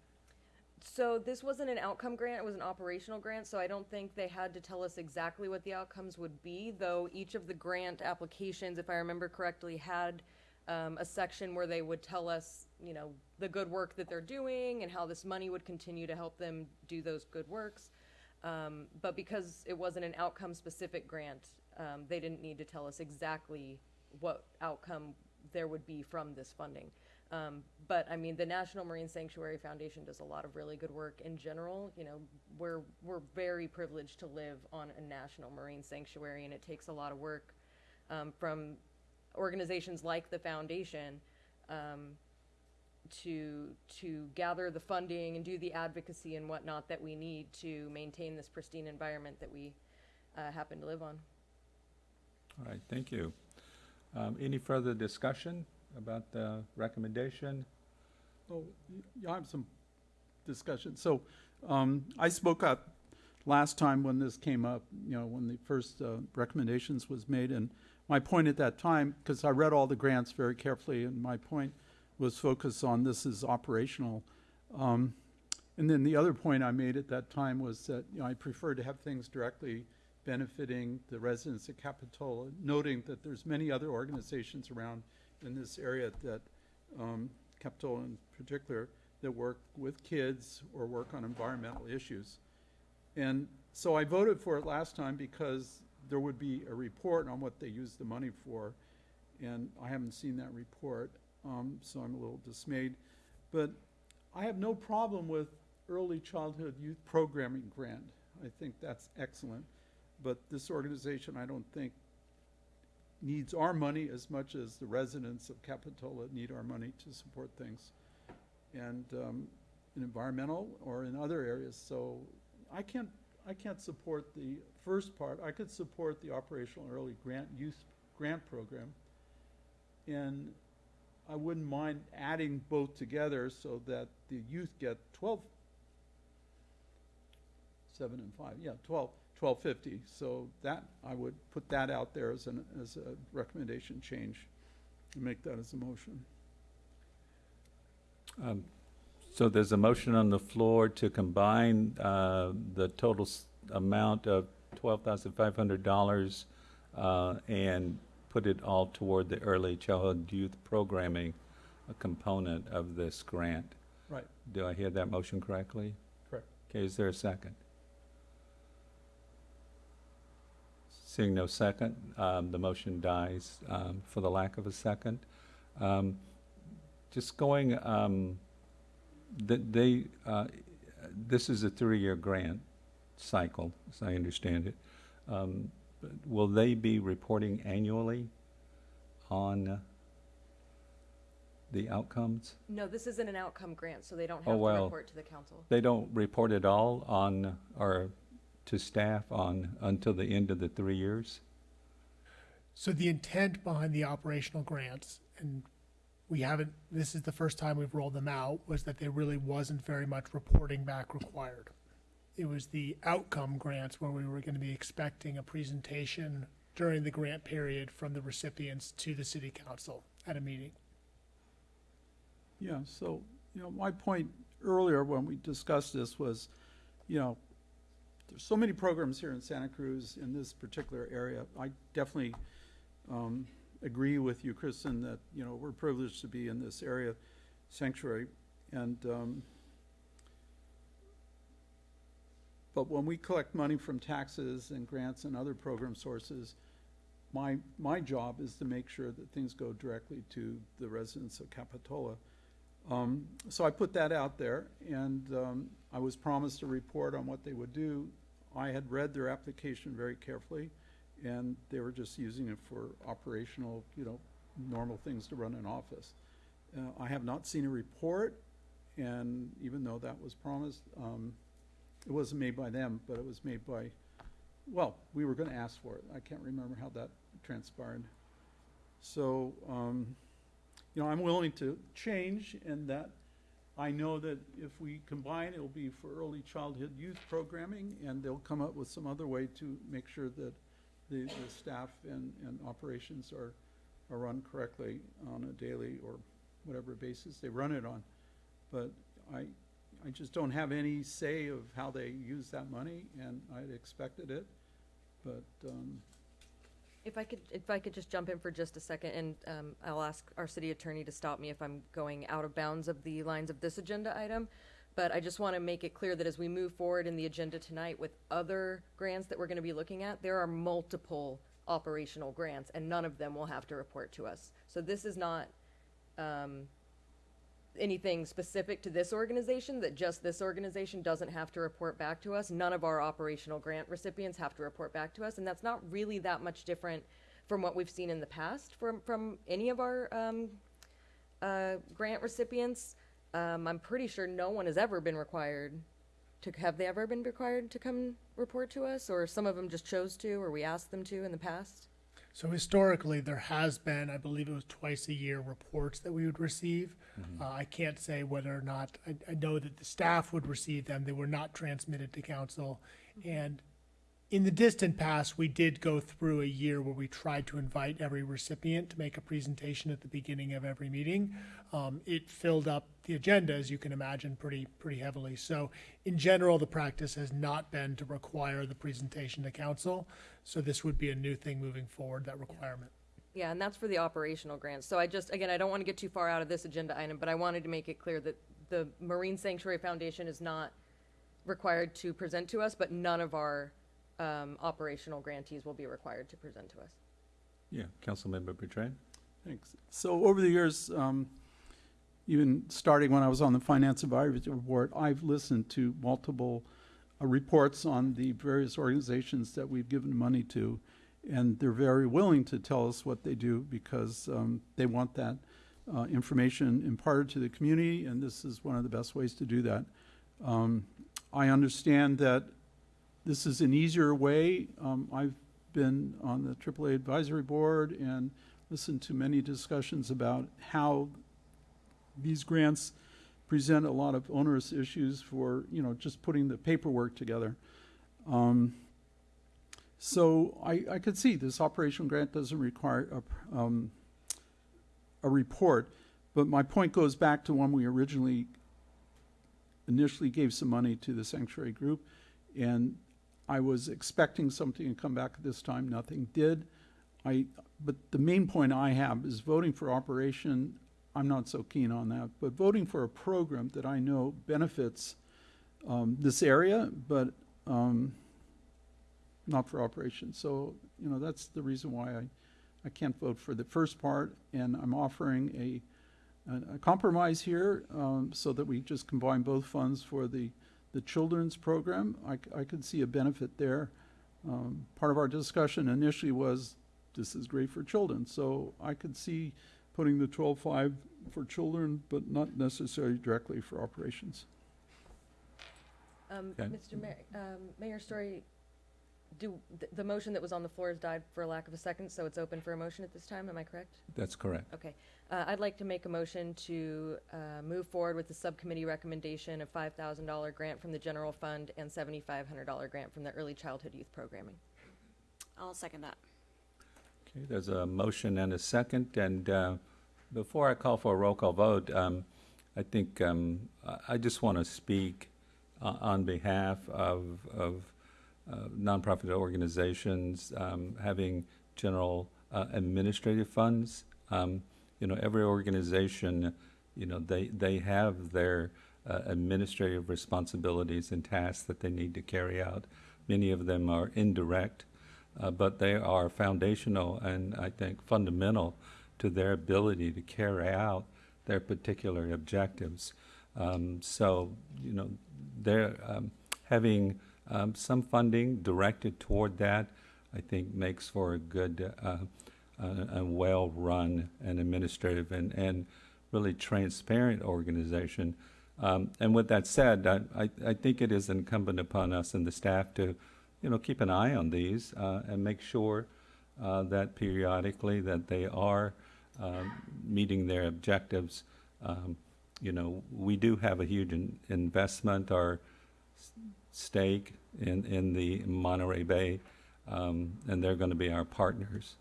J: So this wasn't an outcome grant, it was an operational grant, so I don't think they had to tell us exactly what the outcomes would be, though each of the grant applications, if I remember correctly, had um, a section where they would tell us, you know, the good work that they're doing and how this money would continue to help them do those good works. Um, but because it wasn't an outcome specific grant, um, they didn't need to tell us exactly what outcome there would be from this funding. Um, but I mean, the National Marine Sanctuary Foundation does a lot of really good work in general. You know, we're we're very privileged to live on a national marine sanctuary, and it takes a lot of work um, from organizations like the foundation um, to to gather the funding and do the advocacy and whatnot that we need to maintain this pristine environment that we uh, happen to live on.
A: All right, thank you. Um, Any further discussion about the recommendation?
I: Oh, y- yeah, I have some discussion. So, um, I spoke up last time when this came up, you know, when the first, uh, recommendations was made, and my point at that time, because I read all the grants very carefully, and my point was focused on this is operational. Um, and then the other point I made at that time was that, you know, I prefer to have things directly benefiting the residents of Capitola, noting that there's many other organizations around in this area that, um, Capitola in particular, that work with kids or work on environmental issues. And so I voted for it last time because there would be a report on what they used the money for. And I haven't seen that report, um, so I'm a little dismayed. But I have no problem with early childhood youth programming grant. I think that's excellent. But this organization, I don't think, needs our money as much as the residents of Capitola need our money to support things. And, um, in environmental or in other areas, so I can't, I can't support the first part. I could support the operational early grant youth grant program. And I wouldn't mind adding both together so that the youth get twelve, seven and five, yeah, twelve, twelve fifty. So that, I would put that out there as an, as a recommendation change, and make that as a motion.
A: Um, So there's a motion on the floor to combine uh, the total amount of $12,500 uh, and put it all toward the early childhood youth programming a component of this grant.
I: Right.
A: Do I hear that motion correctly?
I: Correct.
A: Okay, is there a second? Seeing no second, um, the motion dies um, for the lack of a second. Um, Just going, um, th- they, uh, this is a three-year grant cycle, as I understand it. Um, but Will they be reporting annually on the outcomes?
J: No, this isn't an outcome grant, so they don't
A: Oh,
J: have to
A: well.
J: report to the council.
A: They don't report at all on, or to staff on, until the end of the three years?
D: So the intent behind the operational grants, and we haven't, this is the first time we've rolled them out, was that there really wasn't very much reporting back required. It was the outcome grants where we were gonna be expecting a presentation during the grant period from the recipients to the city council at a meeting.
I: Yeah, so, you know, my point earlier when we discussed this was, you know, there's so many programs here in Santa Cruz in this particular area. I definitely um, agree with you, Kristen, that, you know, we're privileged to be in this area sanctuary. And, um, but when we collect money from taxes and grants and other program sources, my, my job is to make sure that things go directly to the residents of Capitola. Um, so I put that out there, and um, I was promised a report on what they would do. I had read their application very carefully, and they were just using it for operational, you know, normal things to run an office. Uh, I have not seen a report, and even though that was promised, um, it wasn't made by them, but it was made by, well, we were gonna ask for it. I can't remember how that transpired. So, um, you know, I'm willing to change in that I know that if we combine, it'll be for early childhood youth programming, and they'll come up with some other way to make sure that the, the staff and, and operations are, are run correctly on a daily or whatever basis they run it on. But I, I just don't have any say of how they use that money, and I'd expected it, but, um,
J: If I could, if I could just jump in for just a second, and um, I'll ask our city attorney to stop me if I'm going out of bounds of the lines of this agenda item. But I just want to make it clear that as we move forward in the agenda tonight with other grants that we're going to be looking at, there are multiple operational grants, and none of them will have to report to us. So this is not um, anything specific to this organization, that just this organization doesn't have to report back to us. None of our operational grant recipients have to report back to us, and that's not really that much different from what we've seen in the past from, from any of our um, uh, grant recipients. Um, I'm pretty sure no one has ever been required to, have they ever been required to come report to us? Or some of them just chose to, or we asked them to in the past?
D: So historically, there has been, I believe it was twice a year, reports that we would receive. Uh, I can't say whether or not, I, I know that the staff would receive them. They were not transmitted to council. And in the distant past, we did go through a year where we tried to invite every recipient to make a presentation at the beginning of every meeting. Um, it filled up the agenda, as you can imagine, pretty, pretty heavily. So in general, the practice has not been to require the presentation to council. So this would be a new thing moving forward, that requirement.
J: Yeah, and that's for the operational grants. So I just, again, I don't want to get too far out of this agenda item, but I wanted to make it clear that the Marine Sanctuary Foundation is not required to present to us, but none of our um, operational grantees will be required to present to us.
A: Yeah, Councilmember Bertrand?
I: Thanks. So over the years, um, even starting when I was on the Finance Advisory Board, I've listened to multiple uh, reports on the various organizations that we've given money to, and they're very willing to tell us what they do because um, they want that uh, information imparted to the community, and this is one of the best ways to do that. Um, I understand that this is an easier way. Um, I've been on the AAA Advisory Board and listened to many discussions about how these grants present a lot of onerous issues for, you know, just putting the paperwork together. Um, so I, I could see this operational grant doesn't require a, um, a report, but my point goes back to when we originally initially gave some money to the sanctuary group, and I was expecting something to come back at this time. Nothing did. I, but the main point I have is voting for operation. I'm not so keen on that, but voting for a program that I know benefits um, this area, but um, not for operations. So you know that's the reason why I, I can't vote for the first part, and I'm offering a a, compromise here um, so that we just combine both funds for the the children's program. I, I could see a benefit there. Um, part of our discussion initially was this is great for children, so I could see putting the twelve five for children, but not necessarily directly for operations.
J: Um,
A: Okay.
J: Mr. Mayor, um, Mayor Storey, do, the, the motion that was on the floor has died for lack of a second, so it's open for a motion at this time, am I correct?
A: That's correct.
J: Okay, uh, I'd like to make a motion to, uh, move forward with the subcommittee recommendation of five thousand dollar grant from the general fund and seventy-five hundred dollar grant from the early childhood youth programming.
G: I'll second that.
A: Okay, there's a motion and a second, and uh, before I call for a roll call vote, um, I think um, I- just want to speak uh, on behalf of, of uh, nonprofit organizations um, having general uh, administrative funds. Um, You know, every organization, you know, they, they have their uh, administrative responsibilities and tasks that they need to carry out. Many of them are indirect, uh, but they are foundational and I think fundamental to their ability to carry out their particular objectives. Um, so, you know, they're um, having um, some funding directed toward that, I think, makes for a good uh, and well-run and administrative and, and really transparent organization. Um, and with that said, I, I, I think it is incumbent upon us and the staff to, you know, keep an eye on these uh, and make sure uh, that periodically that they are um, meeting their objectives. Um, you know, we do have a huge in- investment or stake in, in the Monterey Bay, um, and they're going to be our partners.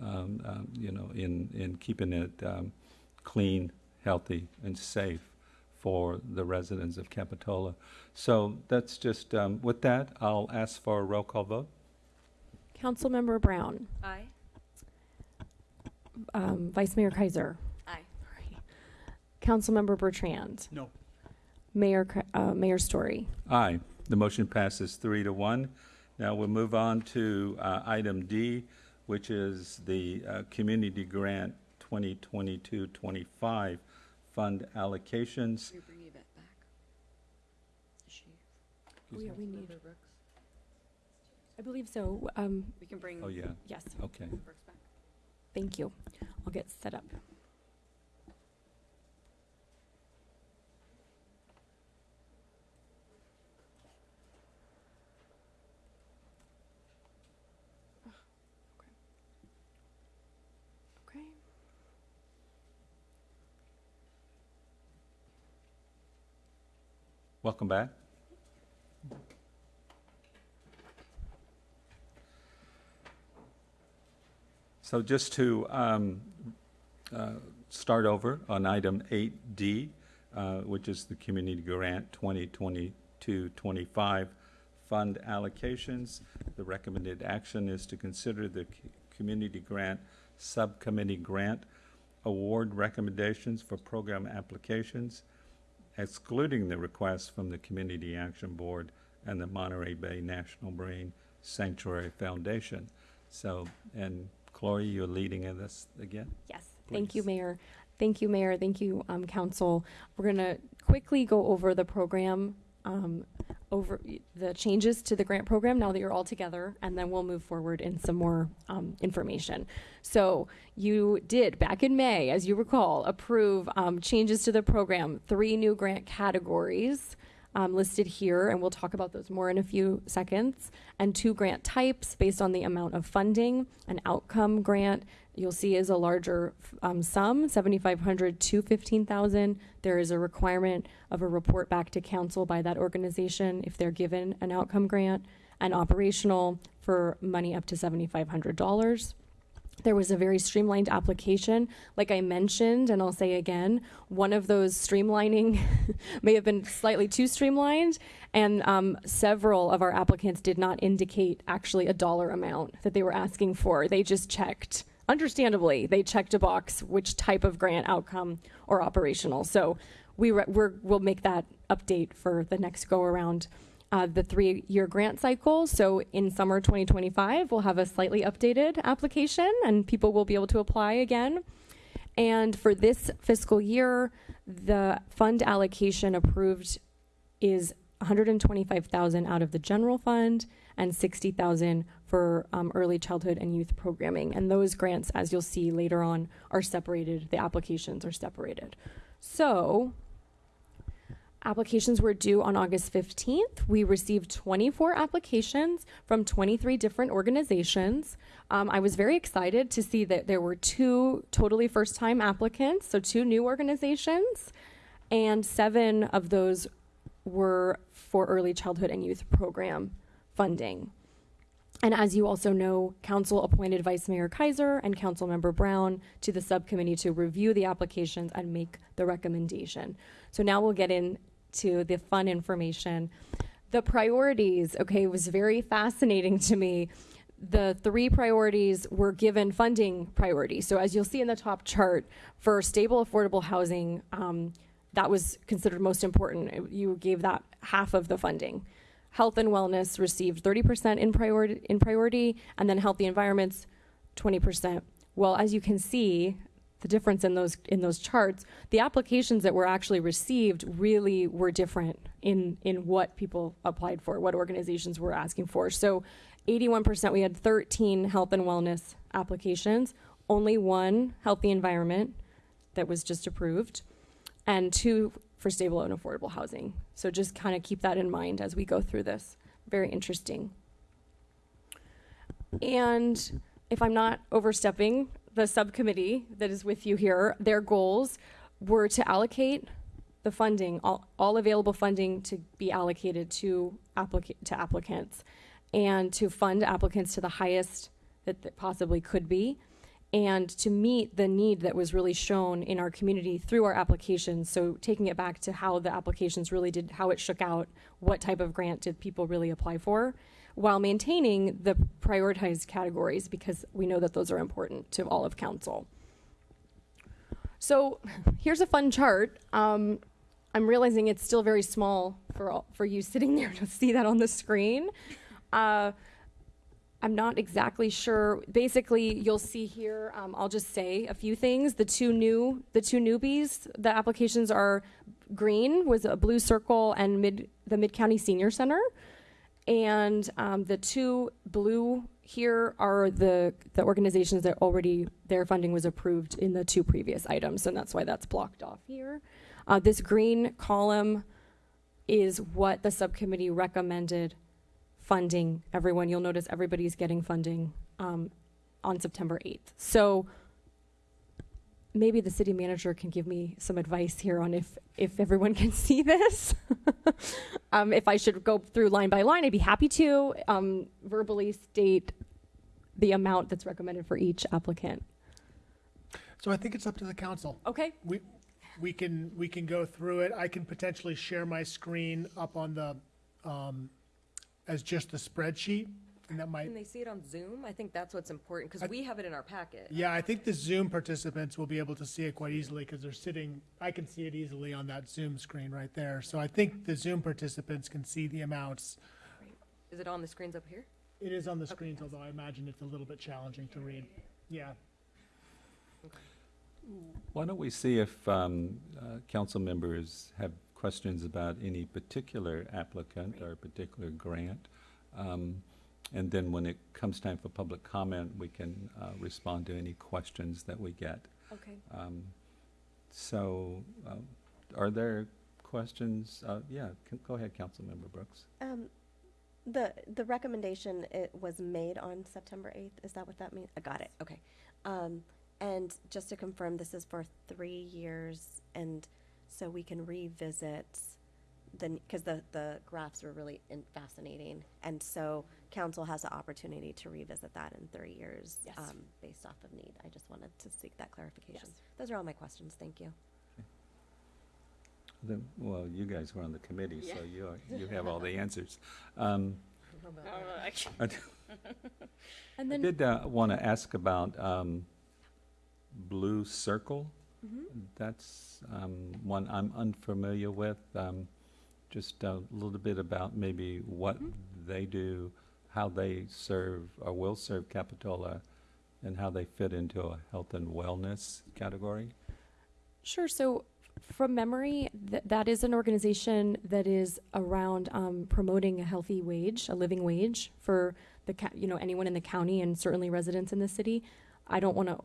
A: Um, um, you know, in in keeping it um, clean, healthy, and safe for the residents of Capitola. So that's just um, with that. I'll ask for a roll call vote.
B: Councilmember Brown,
J: Aye.
B: um, Vice Mayor Keiser,
G: Aye.
B: Councilmember Bertrand,
I: No.
B: Mayor, K- uh, Mayor Storey.
A: Aye. The motion passes three to one. Now we'll move on to uh, item D, which is the uh, Community Grant 2022-25 fund allocations.
B: Oh, yeah, me? we need, Brooks? I believe so. Um,
G: We can bring
A: Oh, yeah,
B: yes,
A: okay.
B: Thank you. I'll get set up. Okay.
A: Welcome back. So just to um, uh, start over on item 8D, uh, which is the Community Grant 2022-25 fund allocations, the recommended action is to consider the Community Grant Subcommittee grant award recommendations for program applications, excluding the requests from the Community Action Board and the Monterey Bay National Marine Sanctuary Foundation. So, and Chloe, you're leading in this again?
B: Yes, thank you,
A: Please.
B: Mayor. Thank you, Mayor. Thank you, um, Council. We're gonna quickly go over the program, um, over the changes to the grant program now that you're all together, and then we'll move forward in some more, um, information. So you did, back in May, as you recall, approve, um, changes to the program, three new grant categories, um, listed here, and we'll talk about those more in a few seconds. And two grant types based on the amount of funding. An outcome grant you'll see is a larger um, sum, 7,500 to 15,000. There is a requirement of a report back to council by that organization if they're given an outcome grant. And operational for money up to $7,500. There was a very streamlined application. Like I mentioned, and I'll say again, one of those streamlining may have been slightly too streamlined, and um, several of our applicants did not indicate actually a dollar amount that they were asking for. They just checked, understandably, they checked a box which type of grant outcome or operational. So we we're, we'll make that update for the next go around uh, the three year grant cycle. So in summer 2025, we'll have a slightly updated application and people will be able to apply again. And for this fiscal year, the fund allocation approved is 125,000 out of the general fund and 60,000 for um, early childhood and youth programming. And those grants, as you'll see later on, are separated. The applications are separated. So Applications were due on August 15th. We received 24 applications from 23 different organizations. Um, I was very excited to see that there were two totally first time applicants, so two new organizations, and seven of those were for early childhood and youth program funding. And as you also know, Council appointed Vice Mayor Keiser and Council Member Brown to the subcommittee to review the applications and make the recommendation. So now we'll get into the fun information. The priorities, okay, was very fascinating to me. The three priorities were given funding priority. So as you'll see in the top chart, for stable, affordable housing, um, that was considered most important. You gave that half of the funding. Health and wellness received 30% in priority, in priority, and then healthy environments, 20%. Well, as you can see, the difference in those in those charts, the applications that were actually received really were different in in what people applied for, what organizations were asking for. So, 81% we had 13 health and wellness applications, only one healthy environment that was just approved, and two for stable and affordable housing. So just kind of keep that in mind as we go through this. Very interesting. And if I'm not overstepping, the subcommittee that is with you here, their goals were to allocate the funding, all, all available funding to be allocated to applica- to applicants and to fund applicants to the highest that, that possibly could be and to meet the need that was really shown in our community through our applications. So taking it back to how the applications really did, how it shook out, what type of grant did people really apply for, while maintaining the prioritized categories because we know that those are important to all of council. So here's a fun chart. Um, I'm realizing it's still very small for all, for you sitting there to see that on the screen. Uh, I'm not exactly sure. Basically, you'll see here. Um, I'll just say a few things. The two new, the two newbies. The applications are green was a blue circle and mid the Mid County Senior Center, and um, the two blue here are the the organizations that already their funding was approved in the two previous items, and that's why that's blocked off here. Uh, this green column is what the subcommittee recommended funding everyone. You'll notice everybody's getting funding um, on September 8th. So maybe the city manager can give me some advice here on if if everyone can see this. um, if I should go through line by line, I'd be happy to um, verbally state the amount that's recommended for each applicant.
D: So I think it's up to the council.
B: Okay.
D: We, we can, we can go through it. I can potentially share my screen up on the, um, as just the spreadsheet. And that might,
J: Can they see it on Zoom? I think that's what's important, because we have it in our packet.
D: yeah, I think the Zoom participants will be able to see it quite easily because they're sitting, I can see it easily on that Zoom screen right there. So I think the Zoom participants can see the amounts.
J: Is it on the screens up here?
D: It is on the screens, although I imagine it's a little bit challenging to read. Yeah.
A: Why don't we see if um, uh, council members have questions about any particular applicant or particular grant? Um, And then when it comes time for public comment, we can uh, respond to any questions that we get.
B: Okay.
A: Um, So, uh, are there questions? Uh, Yeah, go ahead, Councilmember Brooks.
C: Um, the, the recommendation, it was made on September eighth, is that what that means? I got it, okay. Um, and just to confirm, this is for three years, and so we can revisit the, because the, the graphs were really in- fascinating. And so council has the opportunity to revisit that in three years.
B: Yes.
C: um, Based off of need. I just wanted to seek that clarification.
B: Yes.
C: Those are all my questions, thank you.
A: Then, well, you guys were on the committee, so you are, you have all the answers. Um, I d-
B: And
A: I
B: then
A: did want to ask about um, Blue Circle.
B: Mhm.
A: That's um, one I'm unfamiliar with. Um, Just a little bit about maybe what they do, how they serve or will serve Capitola, and how they fit into a health and wellness category.
B: Sure. So, from memory, th- that is an organization that is around um, promoting a healthy wage, a living wage for the ca- you know anyone in the county and certainly residents in the city. I don't want to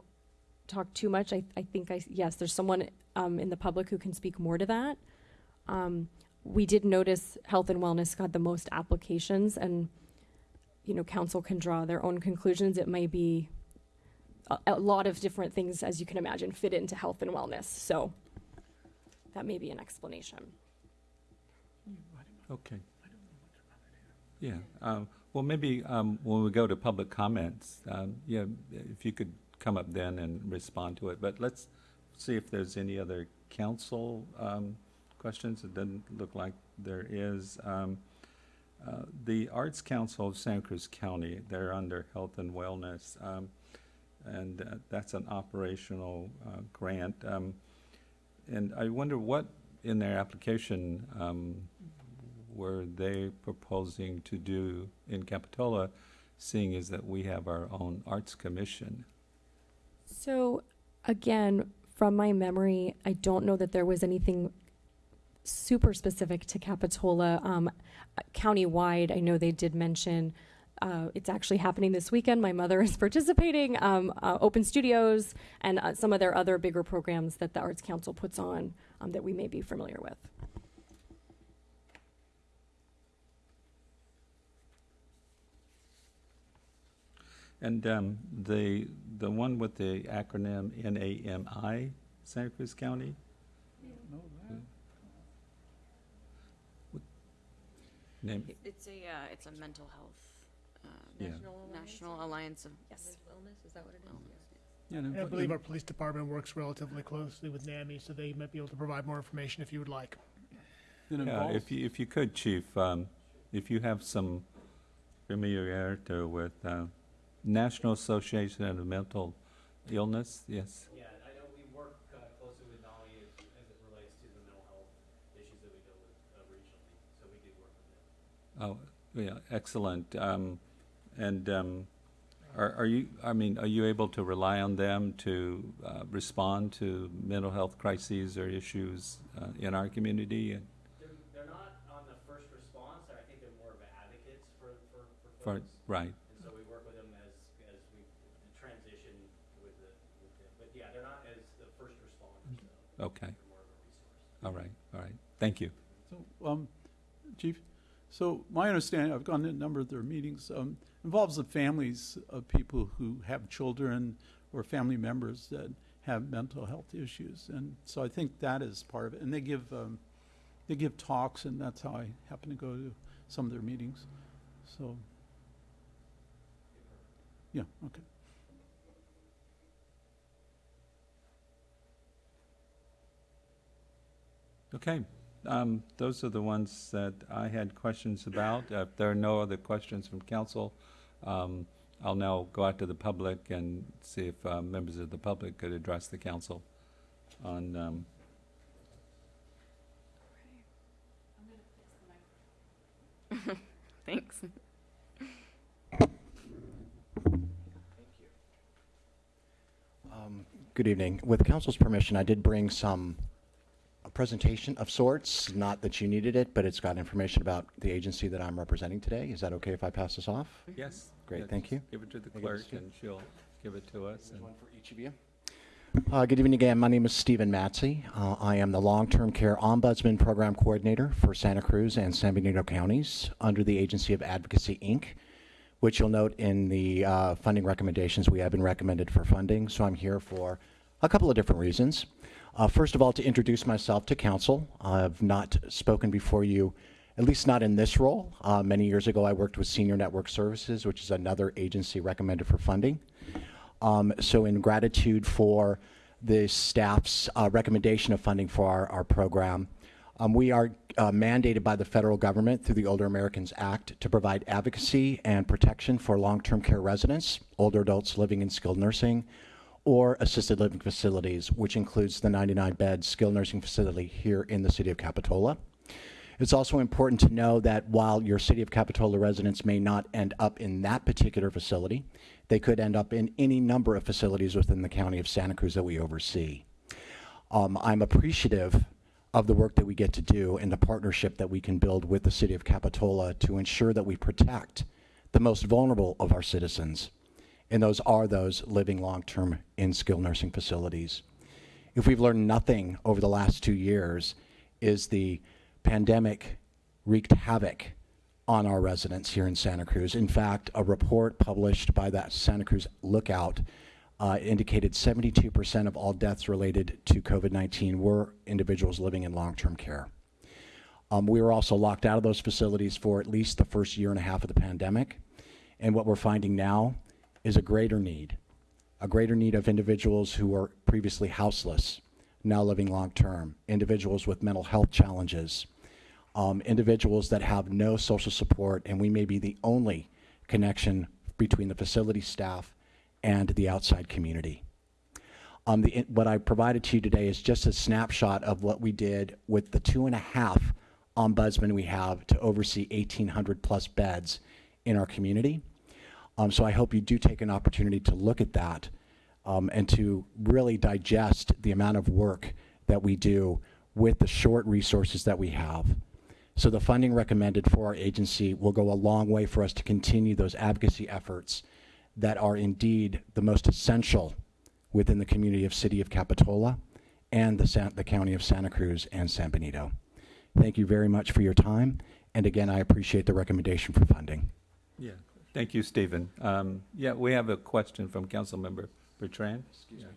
B: talk too much. I, I think I yes, there's someone um, in the public who can speak more to that. Um, we did notice health and wellness got the most applications, and you know council can draw their own conclusions. It may be a, a lot of different things, as you can imagine, fit into health and wellness. So that may be an explanation.
A: Okay. Yeah, um, well, maybe, um, when we go to public comments, um, yeah, if you could come up then and respond to it, but let's see if there's any other council, um, questions. It doesn't look like there is. Uh, the Arts Council of Santa Cruz County, they're under Health and Wellness, um, and uh, that's an operational, uh, grant. Um, and I wonder what in their application, um, were they proposing to do in Capitola, seeing as that we have our own arts commission?
B: So, again, from my memory, I don't know that there was anything super specific to Capitola. Um, countywide, I know they did mention uh, it's actually happening this weekend. My mother is participating. Um, uh, Open Studios and uh, some of their other bigger programs that the Arts Council puts on um, that we may be familiar with.
A: And um, the, the one with the acronym NAMI, Santa Cruz County? Name,
G: It's a, uh, it's a mental health, uh,
A: Yeah.
G: National Alliance of.
B: Yes.
J: Wellness, is that what it is?
I: Yeah, and
D: And I
I: if-
D: believe our police department works relatively closely with NAMI, so they might be able to provide more information if you would like.
I: it
A: yeah,
I: involves-
A: if you, if you could, Chief, um, if you have some familiarity with uh, National Association of Mental Illness, yes?
M: Yeah, I know we work uh, closely with NAMI as, as it relates to the mental health issues that we deal with uh, regionally, so we do work with them.
A: Oh, yeah, excellent. Um, and, um, are, are you, I mean, are you able to rely on them to, uh, respond to mental health crises or issues, uh, in our community?
M: They're, they're not on the first response, I think they're more of advocates for, for, for
A: For, right,
M: And so we work with them as, as we transition with the, with them, but yeah, they're not as the first responders, though.
A: okay,
M: more of a resource.
A: all right, all right. Thank you.
I: So, um, Chief, so my understanding, I've gone to a number of their meetings, um, involves the families of people who have children or family members that have mental health issues. And so I think that is part of it. And they give, um, they give talks, and that's how I happen to go to some of their meetings. So, yeah, okay.
A: Okay, um, those are the ones that I had questions about. Uh, If there are no other questions from council, um, I'll now go out to the public and see if uh, members of the public could address the council on, um,
G: Thanks.
O: Um, Good evening. With council's permission, I did bring some, a presentation of sorts, not that you needed it, but it's got information about the agency that I'm representing today. Is that okay if I pass this off?
A: yes?
O: Great,
A: yeah,
O: thank you.
A: Give it to the clerk
O: to
A: and she'll give it to us. and-
O: one for each of you. Uh, Good evening again. My name is Stephen Matzy. Uh, I am the Long-Term Care Ombudsman Program Coordinator for Santa Cruz and San Benito counties under the Agency of Advocacy, Inc., which you'll note in the uh, funding recommendations, we have been recommended for funding. So I'm here for a couple of different reasons. Uh, First of all, to introduce myself to council. I've not spoken before you, at least not in this role. Uh, Many years ago, I worked with Senior Network Services, which is another agency recommended for funding. Um, so in gratitude for the staff's uh, recommendation of funding for our, our program, um, we are uh, mandated by the federal government through the Older Americans Act to provide advocacy and protection for long-term care residents, older adults living in skilled nursing, or assisted living facilities, which includes the 99-bed skilled nursing facility here in the city of Capitola. It's also important to know that while your City of Capitola residents may not end up in that particular facility, they could end up in any number of facilities within the county of Santa Cruz that we oversee. Um, I'm appreciative of the work that we get to do and the partnership that we can build with the City of Capitola to ensure that we protect the most vulnerable of our citizens, and those are those living long-term in skilled nursing facilities. If we've learned nothing over the last two years, is the pandemic wreaked havoc on our residents here in Santa Cruz. In fact, a report published by that Santa Cruz Lookout uh, indicated 72% of all deaths related to COVID 19 were individuals living in long term care. Um, we were also locked out of those facilities for at least the first year and a half of the pandemic. And what we're finding now is a greater need, a greater need of individuals who were previously houseless, now living long term, individuals with mental health challenges, um, individuals that have no social support, and we may be the only connection between the facility staff and the outside community. Um, the, what I provided to you today is just a snapshot of what we did with the two and a half ombudsmen we have to oversee 1,800 plus beds in our community. Um, so I hope you do take an opportunity to look at that um, and to really digest the amount of work that we do with the short resources that we have. So the funding recommended for our agency will go a long way for us to continue those advocacy efforts that are indeed the most essential within the community of City of Capitola and the, San- the County of Santa Cruz and San Benito. Thank you very much for your time, and again, I appreciate the recommendation for funding.
A: Yeah, thank you, Stephen. Um, yeah, we have a question from Councilmember Bertrand. Excuse me.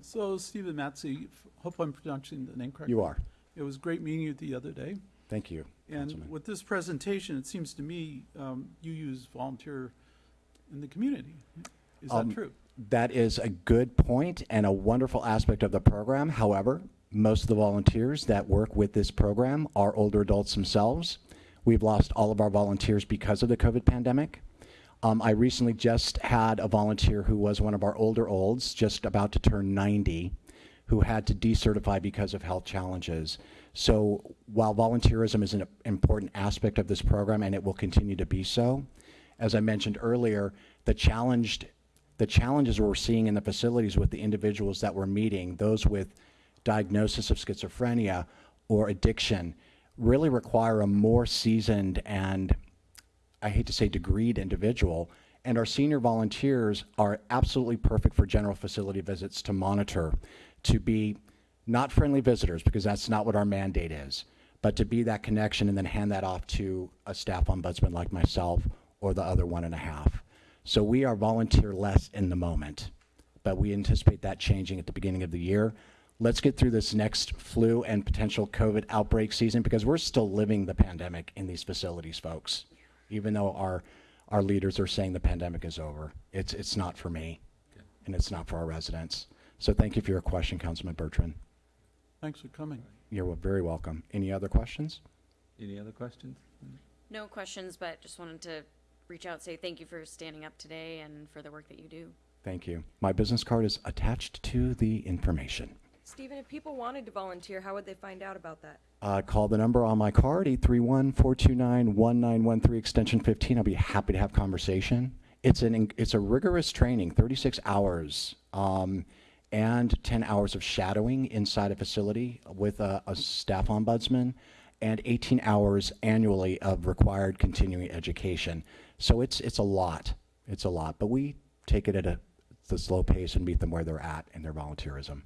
I: So Stephen Matzy, hope I'm pronouncing the name correctly.
O: You are.
I: It was great meeting you the other day.
O: Thank you.
I: And with this presentation, it seems to me um, you use volunteer in the community. Is that
O: Um,
I: true?
O: That is a good point and a wonderful aspect of the program. However, most of the volunteers that work with this program are older adults themselves. We've lost all of our volunteers because of the COVID pandemic. Um, I recently just had a volunteer who was one of our older olds, just about to turn 90, who had to decertify because of health challenges. So while volunteerism is an important aspect of this program and it will continue to be so, as I mentioned earlier, the challenged the challenges we're seeing in the facilities with the individuals that we're meeting, those with diagnosis of schizophrenia or addiction, really require a more seasoned and I hate to say degreed individual. And our senior volunteers are absolutely perfect for general facility visits to monitor, to be not friendly visitors, because that's not what our mandate is, but to be that connection and then hand that off to a staff ombudsman like myself or the other one and a half. So we are volunteer less in the moment, but we anticipate that changing at the beginning of the year. Let's get through this next flu and potential COVID outbreak season because we're still living the pandemic in these facilities, folks. Even though our, our leaders are saying the pandemic is over, it's, it's not for me, and it's not for our residents. So thank you for your question, Councilman Bertrand.
I: Thanks for coming.
O: You're very welcome. Any other questions?
A: Any other questions?
G: No questions, but just wanted to reach out, say thank you for standing up today and for the work that you do.
O: Thank you. My business card is attached to the information.
J: Stephen, if people wanted to volunteer, how would they find out about that?
O: Uh, call the number on my card, 831-429-1913, extension 15. I'll be happy to have conversation. It's an it's a rigorous training, 36 hours, um, and 10 hours of shadowing inside a facility with a, a staff ombudsman, and 18 hours annually of required continuing education. So it's it's a lot. It's a lot, but we take it at a the slow pace and meet them where they're at in their volunteerism.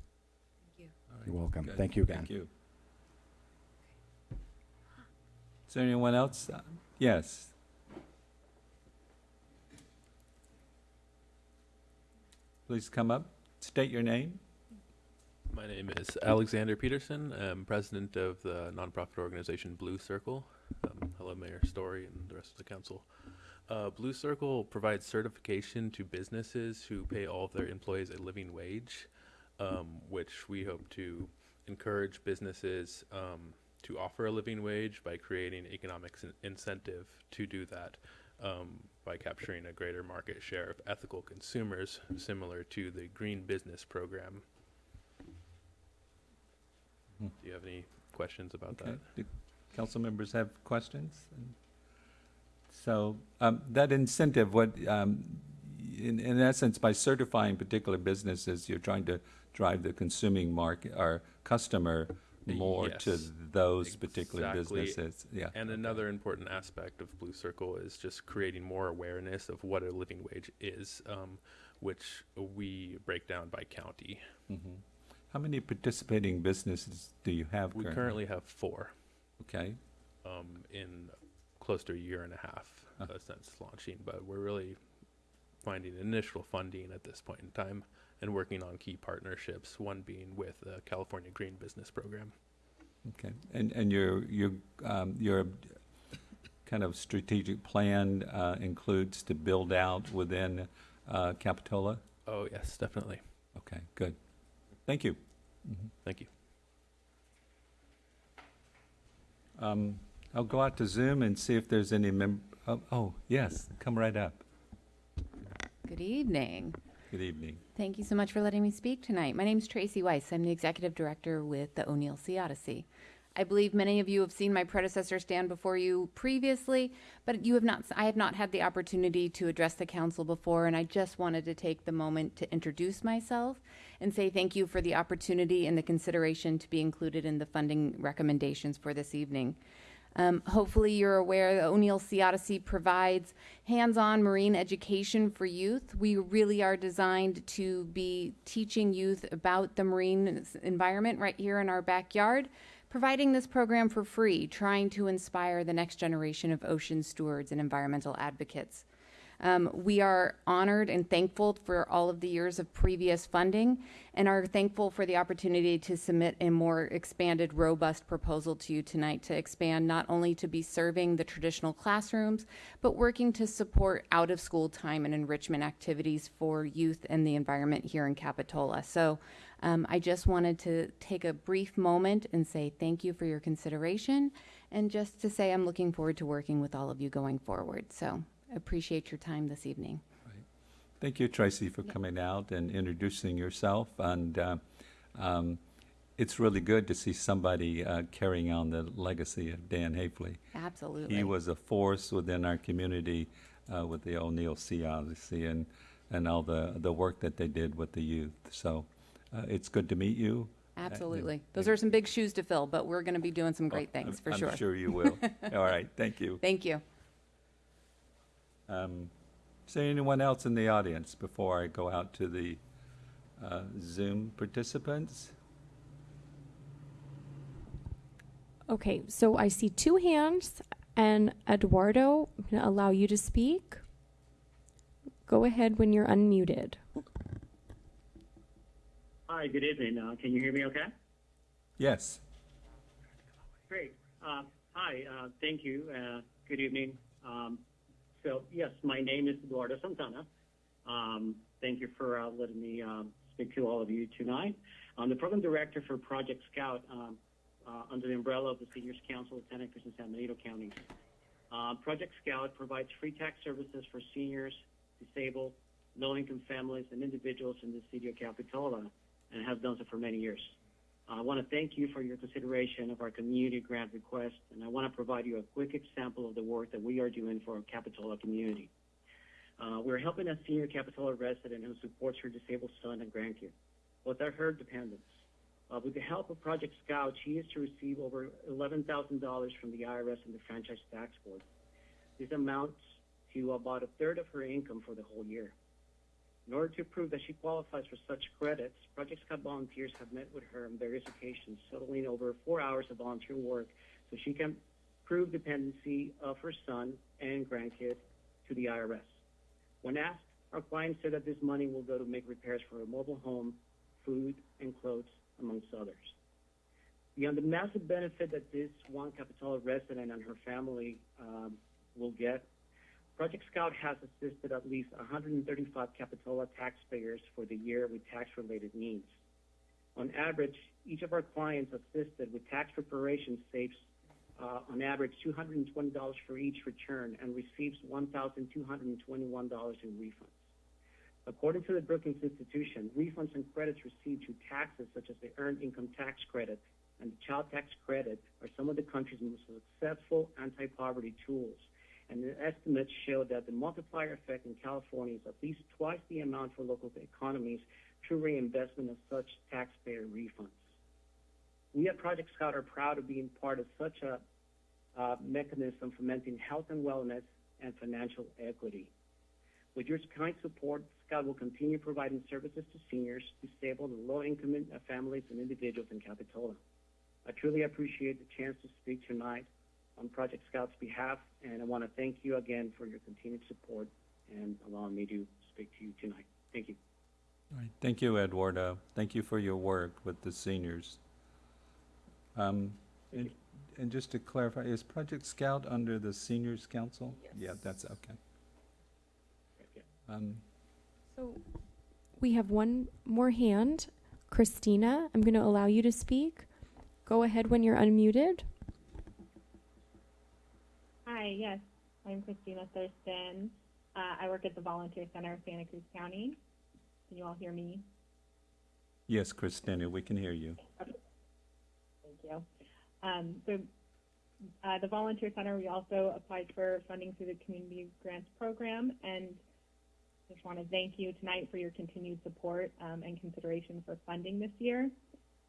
O: Thank you you're welcome.
A: Good.
O: Thank you again.
A: Thank you. Is there anyone else? Uh, Yes. Please come up, state your name.
P: My name is Alexander Peterson. I'm president of the nonprofit organization Blue Circle. Um, hello, Mayor Storey and the rest of the council. Uh, Blue Circle provides certification to businesses who pay all of their employees a living wage, um, which we hope to encourage businesses um, to offer a living wage by creating economic incentive to do that um, by capturing a greater market share of ethical consumers, similar to the Green Business Program.
A: Hmm.
P: Do you have any questions about
A: Okay.
P: that?
A: Do council members have questions? So um, that incentive, what, um, in, in essence, by certifying particular businesses, you're trying to drive the consuming market, or customer more to
P: Yes.
A: those particular businesses. Yeah.
P: And another important aspect of Blue Circle is just creating more awareness of what a living wage is, um, which we break down by county.
A: Mhm. How many participating businesses do you have
P: We
A: currently?
P: currently have four.
A: Okay.
P: Um, in close to a year and a half
A: Huh.
P: uh, since launching, but we're really finding initial funding at this point in time and working on key partnerships. One being with the California Green Business Program.
A: Okay, and, and your, your, um, your kind of strategic plan, uh, includes to build out within, uh, Capitola?
P: Oh yes, definitely.
A: Okay, good. Thank you.
P: Thank you.
A: Um, I'll go out to Zoom and see if there's any mem- oh, oh, yes, come right up.
Q: Good evening.
A: Good evening.
Q: Thank you so much for letting me speak tonight. My name is Tracy Weiss. I'm the executive director with the O'Neill Sea Odyssey. I believe many of you have seen my predecessor stand before you previously, but you have not I have not had the opportunity to address the council before and I just wanted to take the moment to introduce myself and say thank you for the opportunity and the consideration to be included in the funding recommendations for this evening. Um, hopefully, you're aware that O'Neill Sea Odyssey provides hands on marine education for youth. We really are designed to be teaching youth about the marine environment right here in our backyard, providing this program for free, trying to inspire the next generation of ocean stewards and environmental advocates. Um, we are honored and thankful for all of the years of previous funding and are thankful for the opportunity to submit a more expanded, robust proposal to you tonight to expand not only to be serving the traditional classrooms, but working to support out of school time and enrichment activities for youth and the environment here in Capitola. So um, I just wanted to take a brief moment and say thank you for your consideration and just to say I'm looking forward to working with all of you going forward. So appreciate your time this evening.
A: Thank you, Tracy, for coming out and introducing yourself. And uh, um, it's really good to see somebody uh, carrying on the legacy of Dan Haifley.
Q: Absolutely.
A: He was a force within our community uh, with the O'Neill Sea Odyssey and, and all the, the work that they did with the youth. So uh, it's good to meet you.
Q: Absolutely. Those are some big shoes to fill, but we're going to be doing some great
A: I'm-
Q: things for sure.
A: I'm
Q: sure.
A: sure you will. All right, thank you.
Q: Thank you.
A: Um, Is there anyone else in the audience before I go out to the uh, Zoom participants?
B: Okay, so I see two hands, and Eduardo, I'm going to allow you to speak. Go ahead when you're unmuted.
R: Hi, good evening. Uh, can you hear me okay?
A: Yes.
R: Great. Uh, hi, uh, thank you. Uh, good evening. Um, so, yes, my name is Eduardo Santana. Um, thank you for uh, letting me um, speak to all of you tonight. I'm the program director for Project Scout um, uh, under the umbrella of the Seniors Council of Santa Cruz and San Benito counties. Uh, Project Scout provides free tax services for seniors, disabled, low-income families, and individuals in the city of Capitola, and has done so for many years. I want to thank you for your consideration of our community grant request, and I want to provide you a quick example of the work that we are doing for our Capitola community. Uh, we're helping a senior Capitola resident who supports her disabled son and grandkid. Both are her dependents. Uh, with the help of Project Scout, she is to receive over $11,000 from the IRS and the Franchise Tax Board. This amounts to about a third of her income for the whole year. In order to prove that she qualifies for such credits, Project Scout volunteers have met with her on various occasions, settling over four hours of volunteer work so she can prove dependency of her son and grandkid to the IRS. When asked, our client said that this money will go to make repairs for a mobile home, food, and clothes, amongst others. Beyond the massive benefit that this one Capitola resident and her family um, will get, Project Scout has assisted at least 135 Capitola taxpayers for the year with tax-related needs. On average, each of our clients assisted with tax preparation saves uh, on average $220 for each return and receives $1,221 in refunds. According to the Brookings Institution, refunds and credits received through taxes such as the Earned Income Tax Credit and the Child Tax Credit are some of the country's most successful anti-poverty tools. And the estimates show that the multiplier effect in California is at least twice the amount for local economies through reinvestment of such taxpayer refunds. We at Project Scout are proud of being part of such a uh, mechanism fomenting health and wellness and financial equity. With your kind support, Scout will continue providing services to seniors, disabled, and low-income families and individuals in Capitola. I truly appreciate the chance to speak tonight on Project Scout's behalf, and I want to thank you again for your continued support and allowing me to speak to you tonight. Thank you.
A: All right. Thank you, Eduardo. Thank you for your work with the seniors. Um, and, and just to clarify, is Project Scout under the Seniors Council? Yes. Yeah, that's okay. Um,
B: So we have one more hand. Christina, I'm going to allow you to speak. Go ahead when you're unmuted.
S: Hi, yes, I'm Christina Thurston. Uh, I work at the Volunteer Center of Santa Cruz County. Can you all hear me?
A: yes, Christina, we can hear you.
S: Thank you. Um, so, uh, the Volunteer Center, we also applied for funding through the Community Grants Program, and just want to thank you tonight for your continued support um, and consideration for funding this year.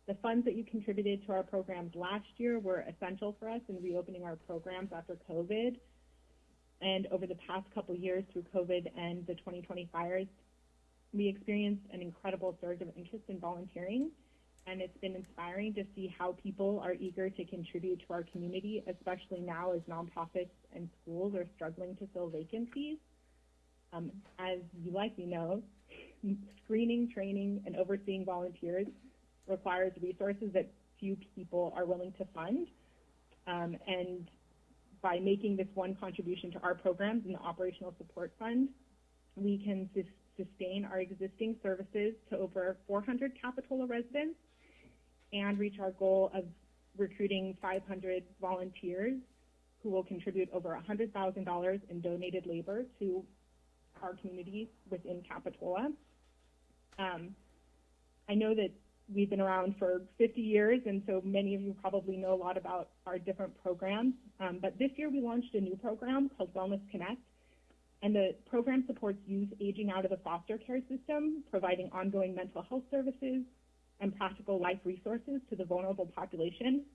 S: The funds that you contributed to our programs last year were essential for us in reopening our programs after COVID. And over the past couple years through COVID and the 2020 fires, we experienced an incredible surge of interest in volunteering. And it's been inspiring to see how people are eager to contribute to our community, especially now as nonprofits and schools are struggling to fill vacancies. Um, as you likely know, screening, training, and overseeing volunteers requires resources that few people are willing to fund. Um, and by making this one contribution to our programs in the Operational Support Fund, we can sus- sustain our existing services to over 400 Capitola residents and reach our goal of recruiting 500 volunteers who will contribute over $100,000 in donated labor to our communities within Capitola. Um, I know that we've been around for 50 years, and so many of you probably know a lot about our different programs. Um, but this year we launched a new program called Wellness Connect, and the program supports youth aging out of the foster care system, providing ongoing mental health services and practical life resources to the vulnerable population.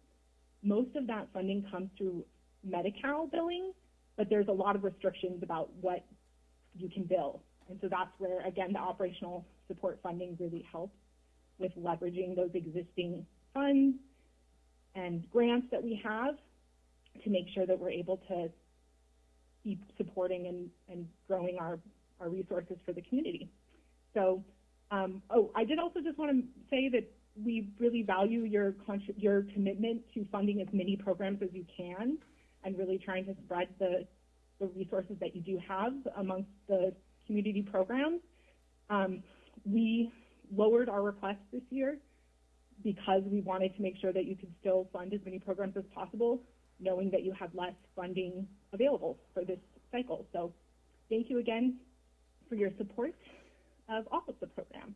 S: Most of that funding comes through Medi-Cal billing, but there's a lot of restrictions about what you can bill. And so that's where, again, the operational support funding really helps with leveraging those existing funds and grants that we have to make sure that we're able to keep supporting and, and growing our, our resources for the community. So Um, oh, I did also just want to say that we really value your your commitment to funding as many programs as you can, and really trying to spread the the resources that you do have amongst the community programs. Um, we lowered our request this year because we wanted to make sure that you could still fund as many programs as possible, knowing that you have less funding available for this cycle. So thank you again for your support of all of the program.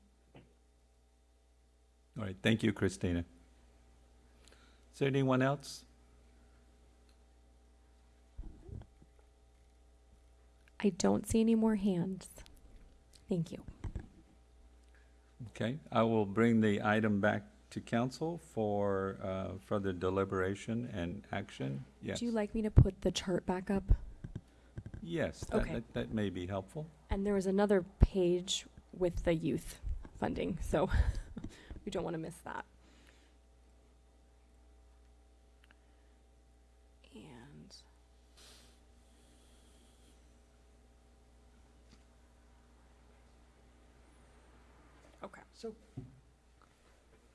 A: All right, thank you, Christina. Is there anyone else?
B: I don't see any more hands. Thank you.
A: Okay, I will bring the item back to council for uh, further deliberation and action. Yes.
B: Would you like me to put the chart back up?
A: Yes, that-
B: Okay.
A: that, that may be helpful.
B: And there was another page with the youth funding, so we don't want to miss that. And okay.
D: So,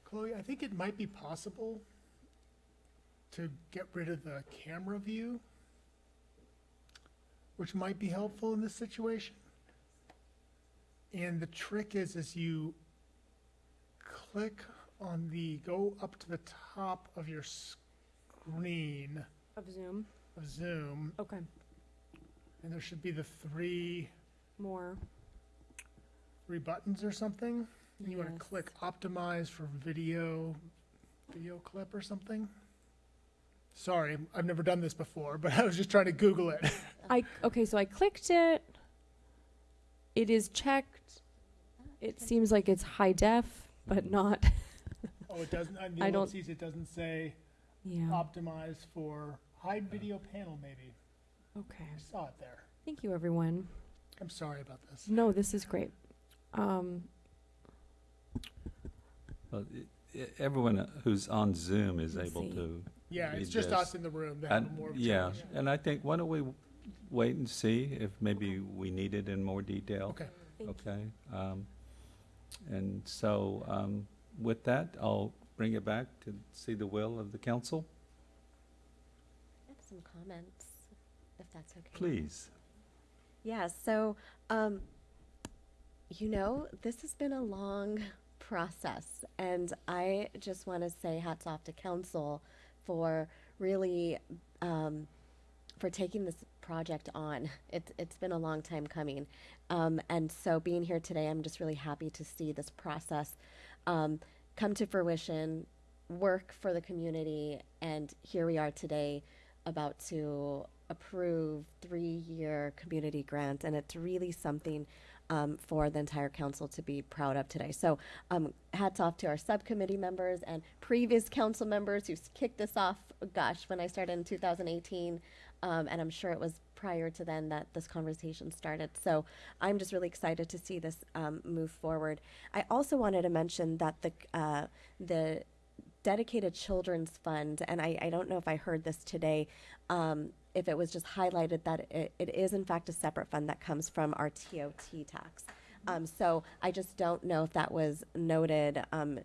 D: Chloe, I think it might be possible to get rid of the camera view, which might be helpful in this situation. And the trick is, is you click on the, go up to the top of your screen
B: Of Zoom.
D: of Zoom,
B: Okay.
D: and there should be the three,
B: More.
D: three buttons or something. And you want
B: Yes.
D: to click optimize for video, video clip or something. Sorry, I've never done this before, but I was just trying to Google it.
B: I okay, so I clicked it. It is checked. It seems like it's high def, but not.
D: Oh, it doesn't, on
B: I
D: the
B: don't-
D: it doesn't say
B: Yeah.
D: optimize for hide video panel, maybe.
B: Okay.
D: I saw it there.
B: Thank you, everyone.
D: I'm sorry about this.
B: No, this is great. Um,
A: Well, i- i- Everyone who's on Zoom is
B: Let's
A: able
B: see.
A: to.
D: Yeah,
A: read
D: it's just
A: this.
D: us in the room that have
A: And-
D: more of a
A: Yeah,
D: challenge.
A: and I think, why don't we wait and see if maybe we need it in more detail?
D: Okay.
B: Thank you.
A: Okay. um, And so um, with that, I'll bring it back to see the will of the council.
C: I have some comments, if that's okay.
A: Please.
C: Yeah, so, um, you know, this has been a long process, and I just want to say hats off to council for really, um, for taking this project on. It's it's been a long time coming, um, and so being here today, I'm just really happy to see this process um, come to fruition, work for the community, and here we are today, about to approve three-year community grant, and it's really something um, for the entire council to be proud of today. So um, hats off to our subcommittee members and previous council members who kicked this off, gosh, when I started in 2018. Um, and I'm sure it was prior to then that this conversation started. So I'm just really excited to see this um, move forward. I also wanted to mention that the uh, the dedicated children's fund, and I, I don't know if I heard this today, um, if it was just highlighted that it, it is in fact a separate fund that comes from our TOT tax. Um, so I just don't know if that was noted, um,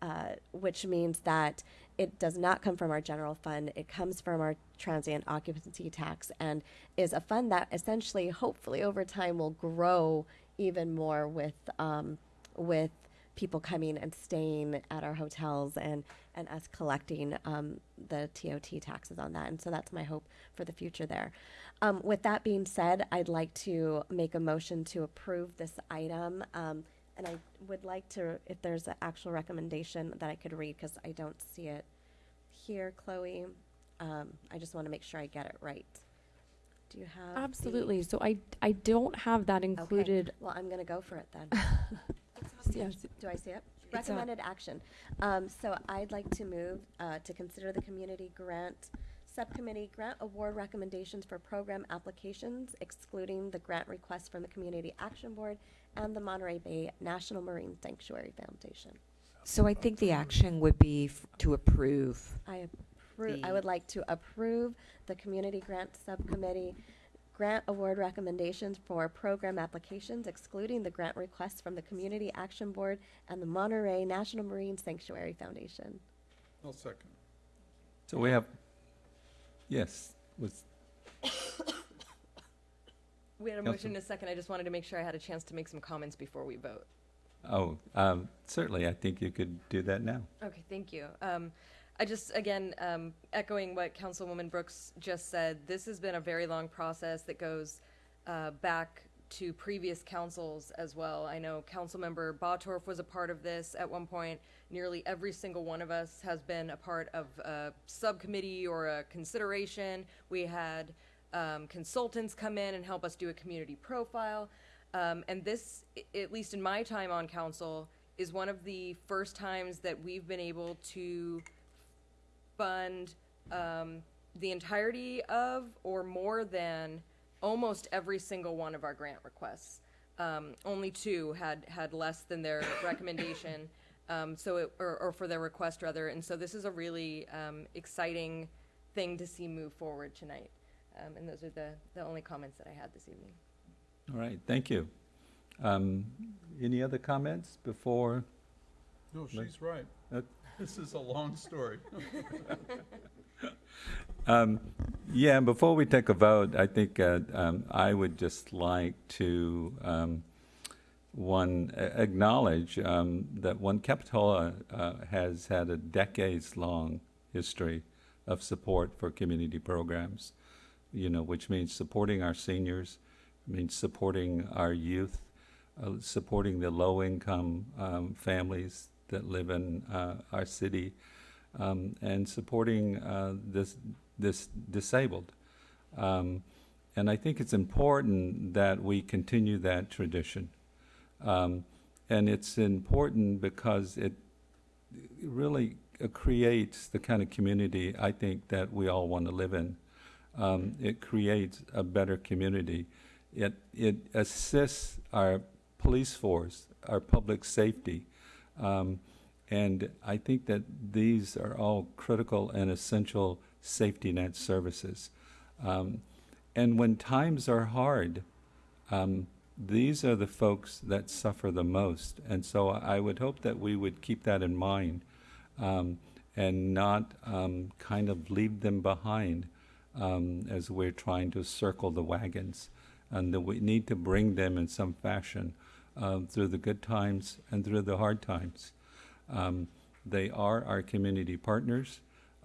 C: uh, which means that it does not come from our general fund. It comes from our transient occupancy tax and is a fund that essentially, hopefully, over time will grow even more with um, with people coming and staying at our hotels and, and us collecting um, the TOT taxes on that. And so that's my hope for the future there. Um, with that being said, I'd like to make a motion to approve this item. Um, and I would like to, if there's an actual recommendation that I could read, because I don't see it here, Chloe. Um, I just want to make sure I get it right. Do you have? the-
B: absolutely. So I I don't have that
C: Okay.
B: included.
C: Well, I'm going to go for it then.
B: Yes.
C: Do I see it? Recommended action. Um, so I'd like to move, uh, to consider the community grant, subcommittee grant award recommendations for program applications excluding the grant request from the Community Action Board and the Monterey Bay National Marine Sanctuary Foundation.
T: So I think the action would be f- to approve.
C: I approve, I would like to approve the community grant subcommittee grant award recommendations for program applications excluding the grant requests from the Community Action Board and the Monterey National Marine Sanctuary Foundation.
I: I'll second.
A: So we have, yes, was,
J: We had a motion and a second. I just wanted to make sure I had a chance to make some comments before we vote.
A: oh, um, certainly, I think you could do that now.
J: Okay, thank you. Um, I just, again, um, echoing what Councilwoman Brooks just said, this has been a very long process that goes uh, back to previous councils as well. I know Councilmember Bottorff was a part of this at one point. Nearly every single one of us has been a part of a subcommittee or a consideration. We had um, consultants come in and help us do a community profile. Um, and this, at least in my time on council, is one of the first times that we've been able to fund um, the entirety of or more than almost every single one of our grant requests. Um, only two had had less than their recommendation, um, so it, or, or for their request rather. And so this is a really um, exciting thing to see move forward tonight. Um, and those are the the only comments that I had this evening.
A: All right, thank you. Um, Any other comments before?
I: No, she's right.
A: Uh,
I: This is a long story.
A: Um, Yeah, before we take a vote, I think uh, um, I would just like to, um, one, acknowledge um, that One Capitola uh, has had a decades-long history of support for community programs, you know, which means supporting our seniors, means supporting our youth, uh, supporting the low-income um, families that live in uh, our city, um, and supporting uh, this this disabled. Um, and I think it's important that we continue that tradition. Um, and it's important because it really creates the kind of community I think that we all want to live in. Um, it creates a better community. It, it assists our police force, our public safety. Um, and I think that these are all critical and essential safety net services. Um, and when times are hard, um, these are the folks that suffer the most. And so I would hope that we would keep that in mind um, and not um, kind of leave them behind um, as we're trying to circle the wagons. And that we need to bring them in some fashion uh, through the good times and through the hard times. Um, they are our community partners.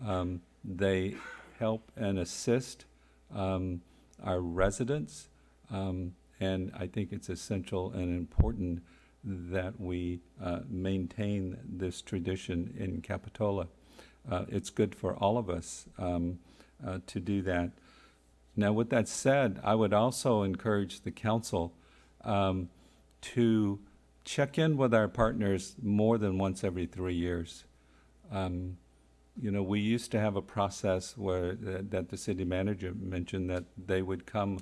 A: Um, they help and assist um, our residents. Um, and I think it's essential and important that we uh, maintain this tradition in Capitola. Uh, it's good for all of us um, uh, to do that. Now, with that said, I would also encourage the council um, to check in with our partners more than once every three years. Um, you know, we used to have a process where that, that the city manager mentioned that they would come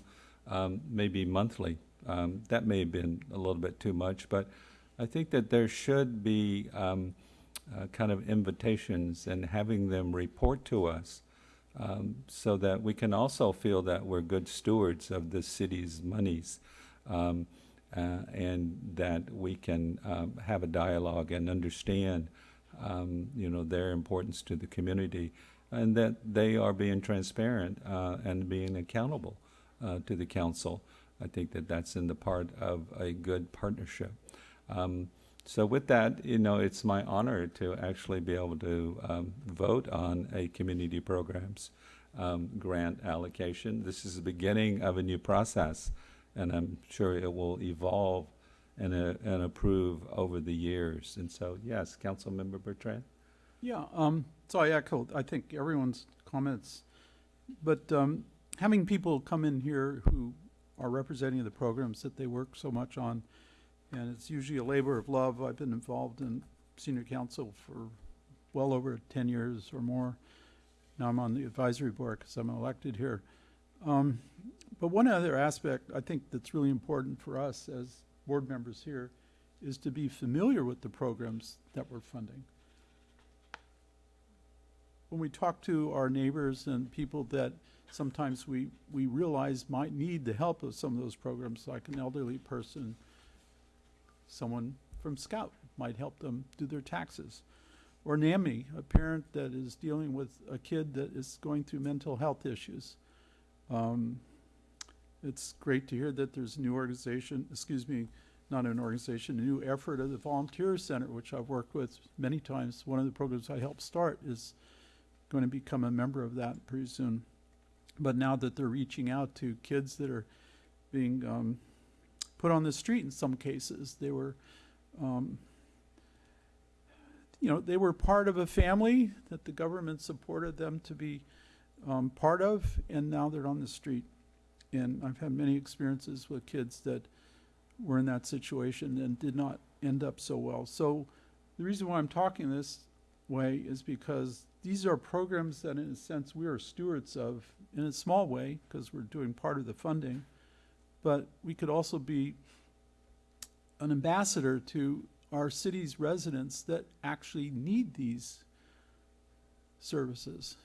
A: um, maybe monthly. Um, that may have been a little bit too much, but I think that there should be um, uh, kind of invitations and having them report to us um, so that we can also feel that we're good stewards of the city's monies. Um, uh, and that we can um, have a dialogue and understand, um, you know, their importance to the community, and that they are being transparent uh, and being accountable uh, to the council. I think that that's in the part of a good partnership. Um, so with that, you know, it's my honor to actually be able to um, vote on a community programs um, grant allocation. This is the beginning of a new process and I'm sure it will evolve and, uh, and approve over the years. And so, yes, Councilmember Bertrand?
I: Yeah, um, so I echo, I think everyone's comments, but, um, having people come in here who are representing the programs that they work so much on, and it's usually a labor of love. I've been involved in senior council for well over ten years or more. Now I'm on the advisory board because I'm elected here. Um, but one other aspect I think that's really important for us as board members here is to be familiar with the programs that we're funding. When we talk to our neighbors and people that sometimes we, we realize might need the help of some of those programs, like an elderly person, someone from Scout might help them do their taxes. Or NAMI, a parent that is dealing with a kid that is going through mental health issues. Um, it's great to hear that there's a new organization, excuse me, not an organization, a new effort of the Volunteer Center, which I've worked with many times. One of the programs I helped start is going to become a member of that pretty soon. But now that they're reaching out to kids that are being um, put on the street in some cases, they were, um, you know, they were part of a family that the government supported them to be um, part of, and now they're on the street. And I've had many experiences with kids that were in that situation and did not end up so well. So the reason why I'm talking this way is because these are programs that, in a sense, we are stewards of in a small way because we're doing part of the funding. But we could also be an ambassador to our city's residents that actually need these services.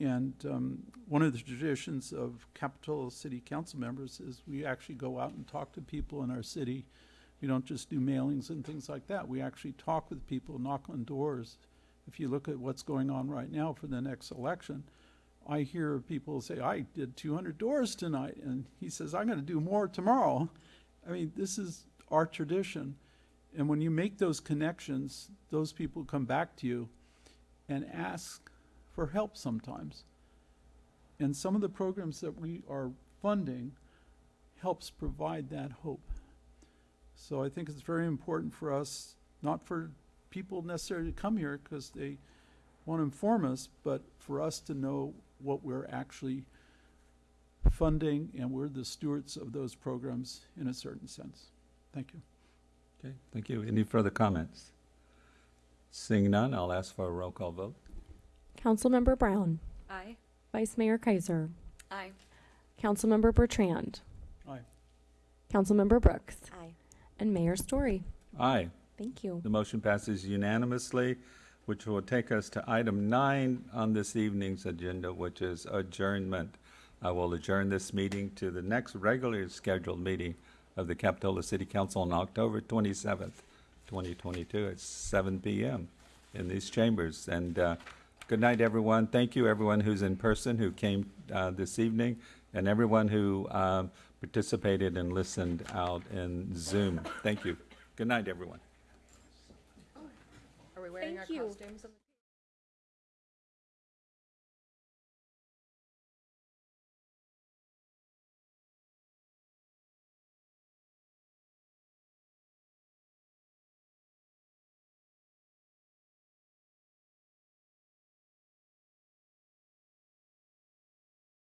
I: And um, one of the traditions of Capitola City Council members is we actually go out and talk to people in our city. We don't just do mailings and things like that. We actually talk with people, knock on doors. If you look at what's going on right now for the next election, I hear people say, I did 200 doors tonight. And he says, I'm going to do more tomorrow. I mean, this is our tradition. And when you make those connections, those people come back to you and ask for help sometimes. And some of the programs that we are funding helps provide that hope. So I think it's very important for us, not for people necessarily to come here because they want to inform us, but for us to know what we're actually funding and we're the stewards of those programs in a certain sense. Thank you.
A: Okay, thank you. Any further comments? Seeing none, I'll ask for a roll call vote.
B: Councilmember Brown,
J: Aye.
B: Vice Mayor Keiser,
G: Aye.
B: Councilmember Bertrand,
I: Aye.
B: Councilmember Brooks,
C: Aye.
B: and Mayor Storey.
A: Aye.
B: Thank you.
A: The motion passes unanimously, which will take us to item nine on this evening's agenda, which is adjournment. I will adjourn this meeting to the next regularly scheduled meeting of the Capitola City Council on October twenty-seventh, twenty twenty-two, at seven PM in these chambers. And, uh, good night, everyone. Thank you, everyone who's in person, who came, uh, this evening, and everyone who, um, participated and listened out in Zoom. Thank you. Good night, everyone.
J: Are we wearing our
B: Thank you.
J: costumes?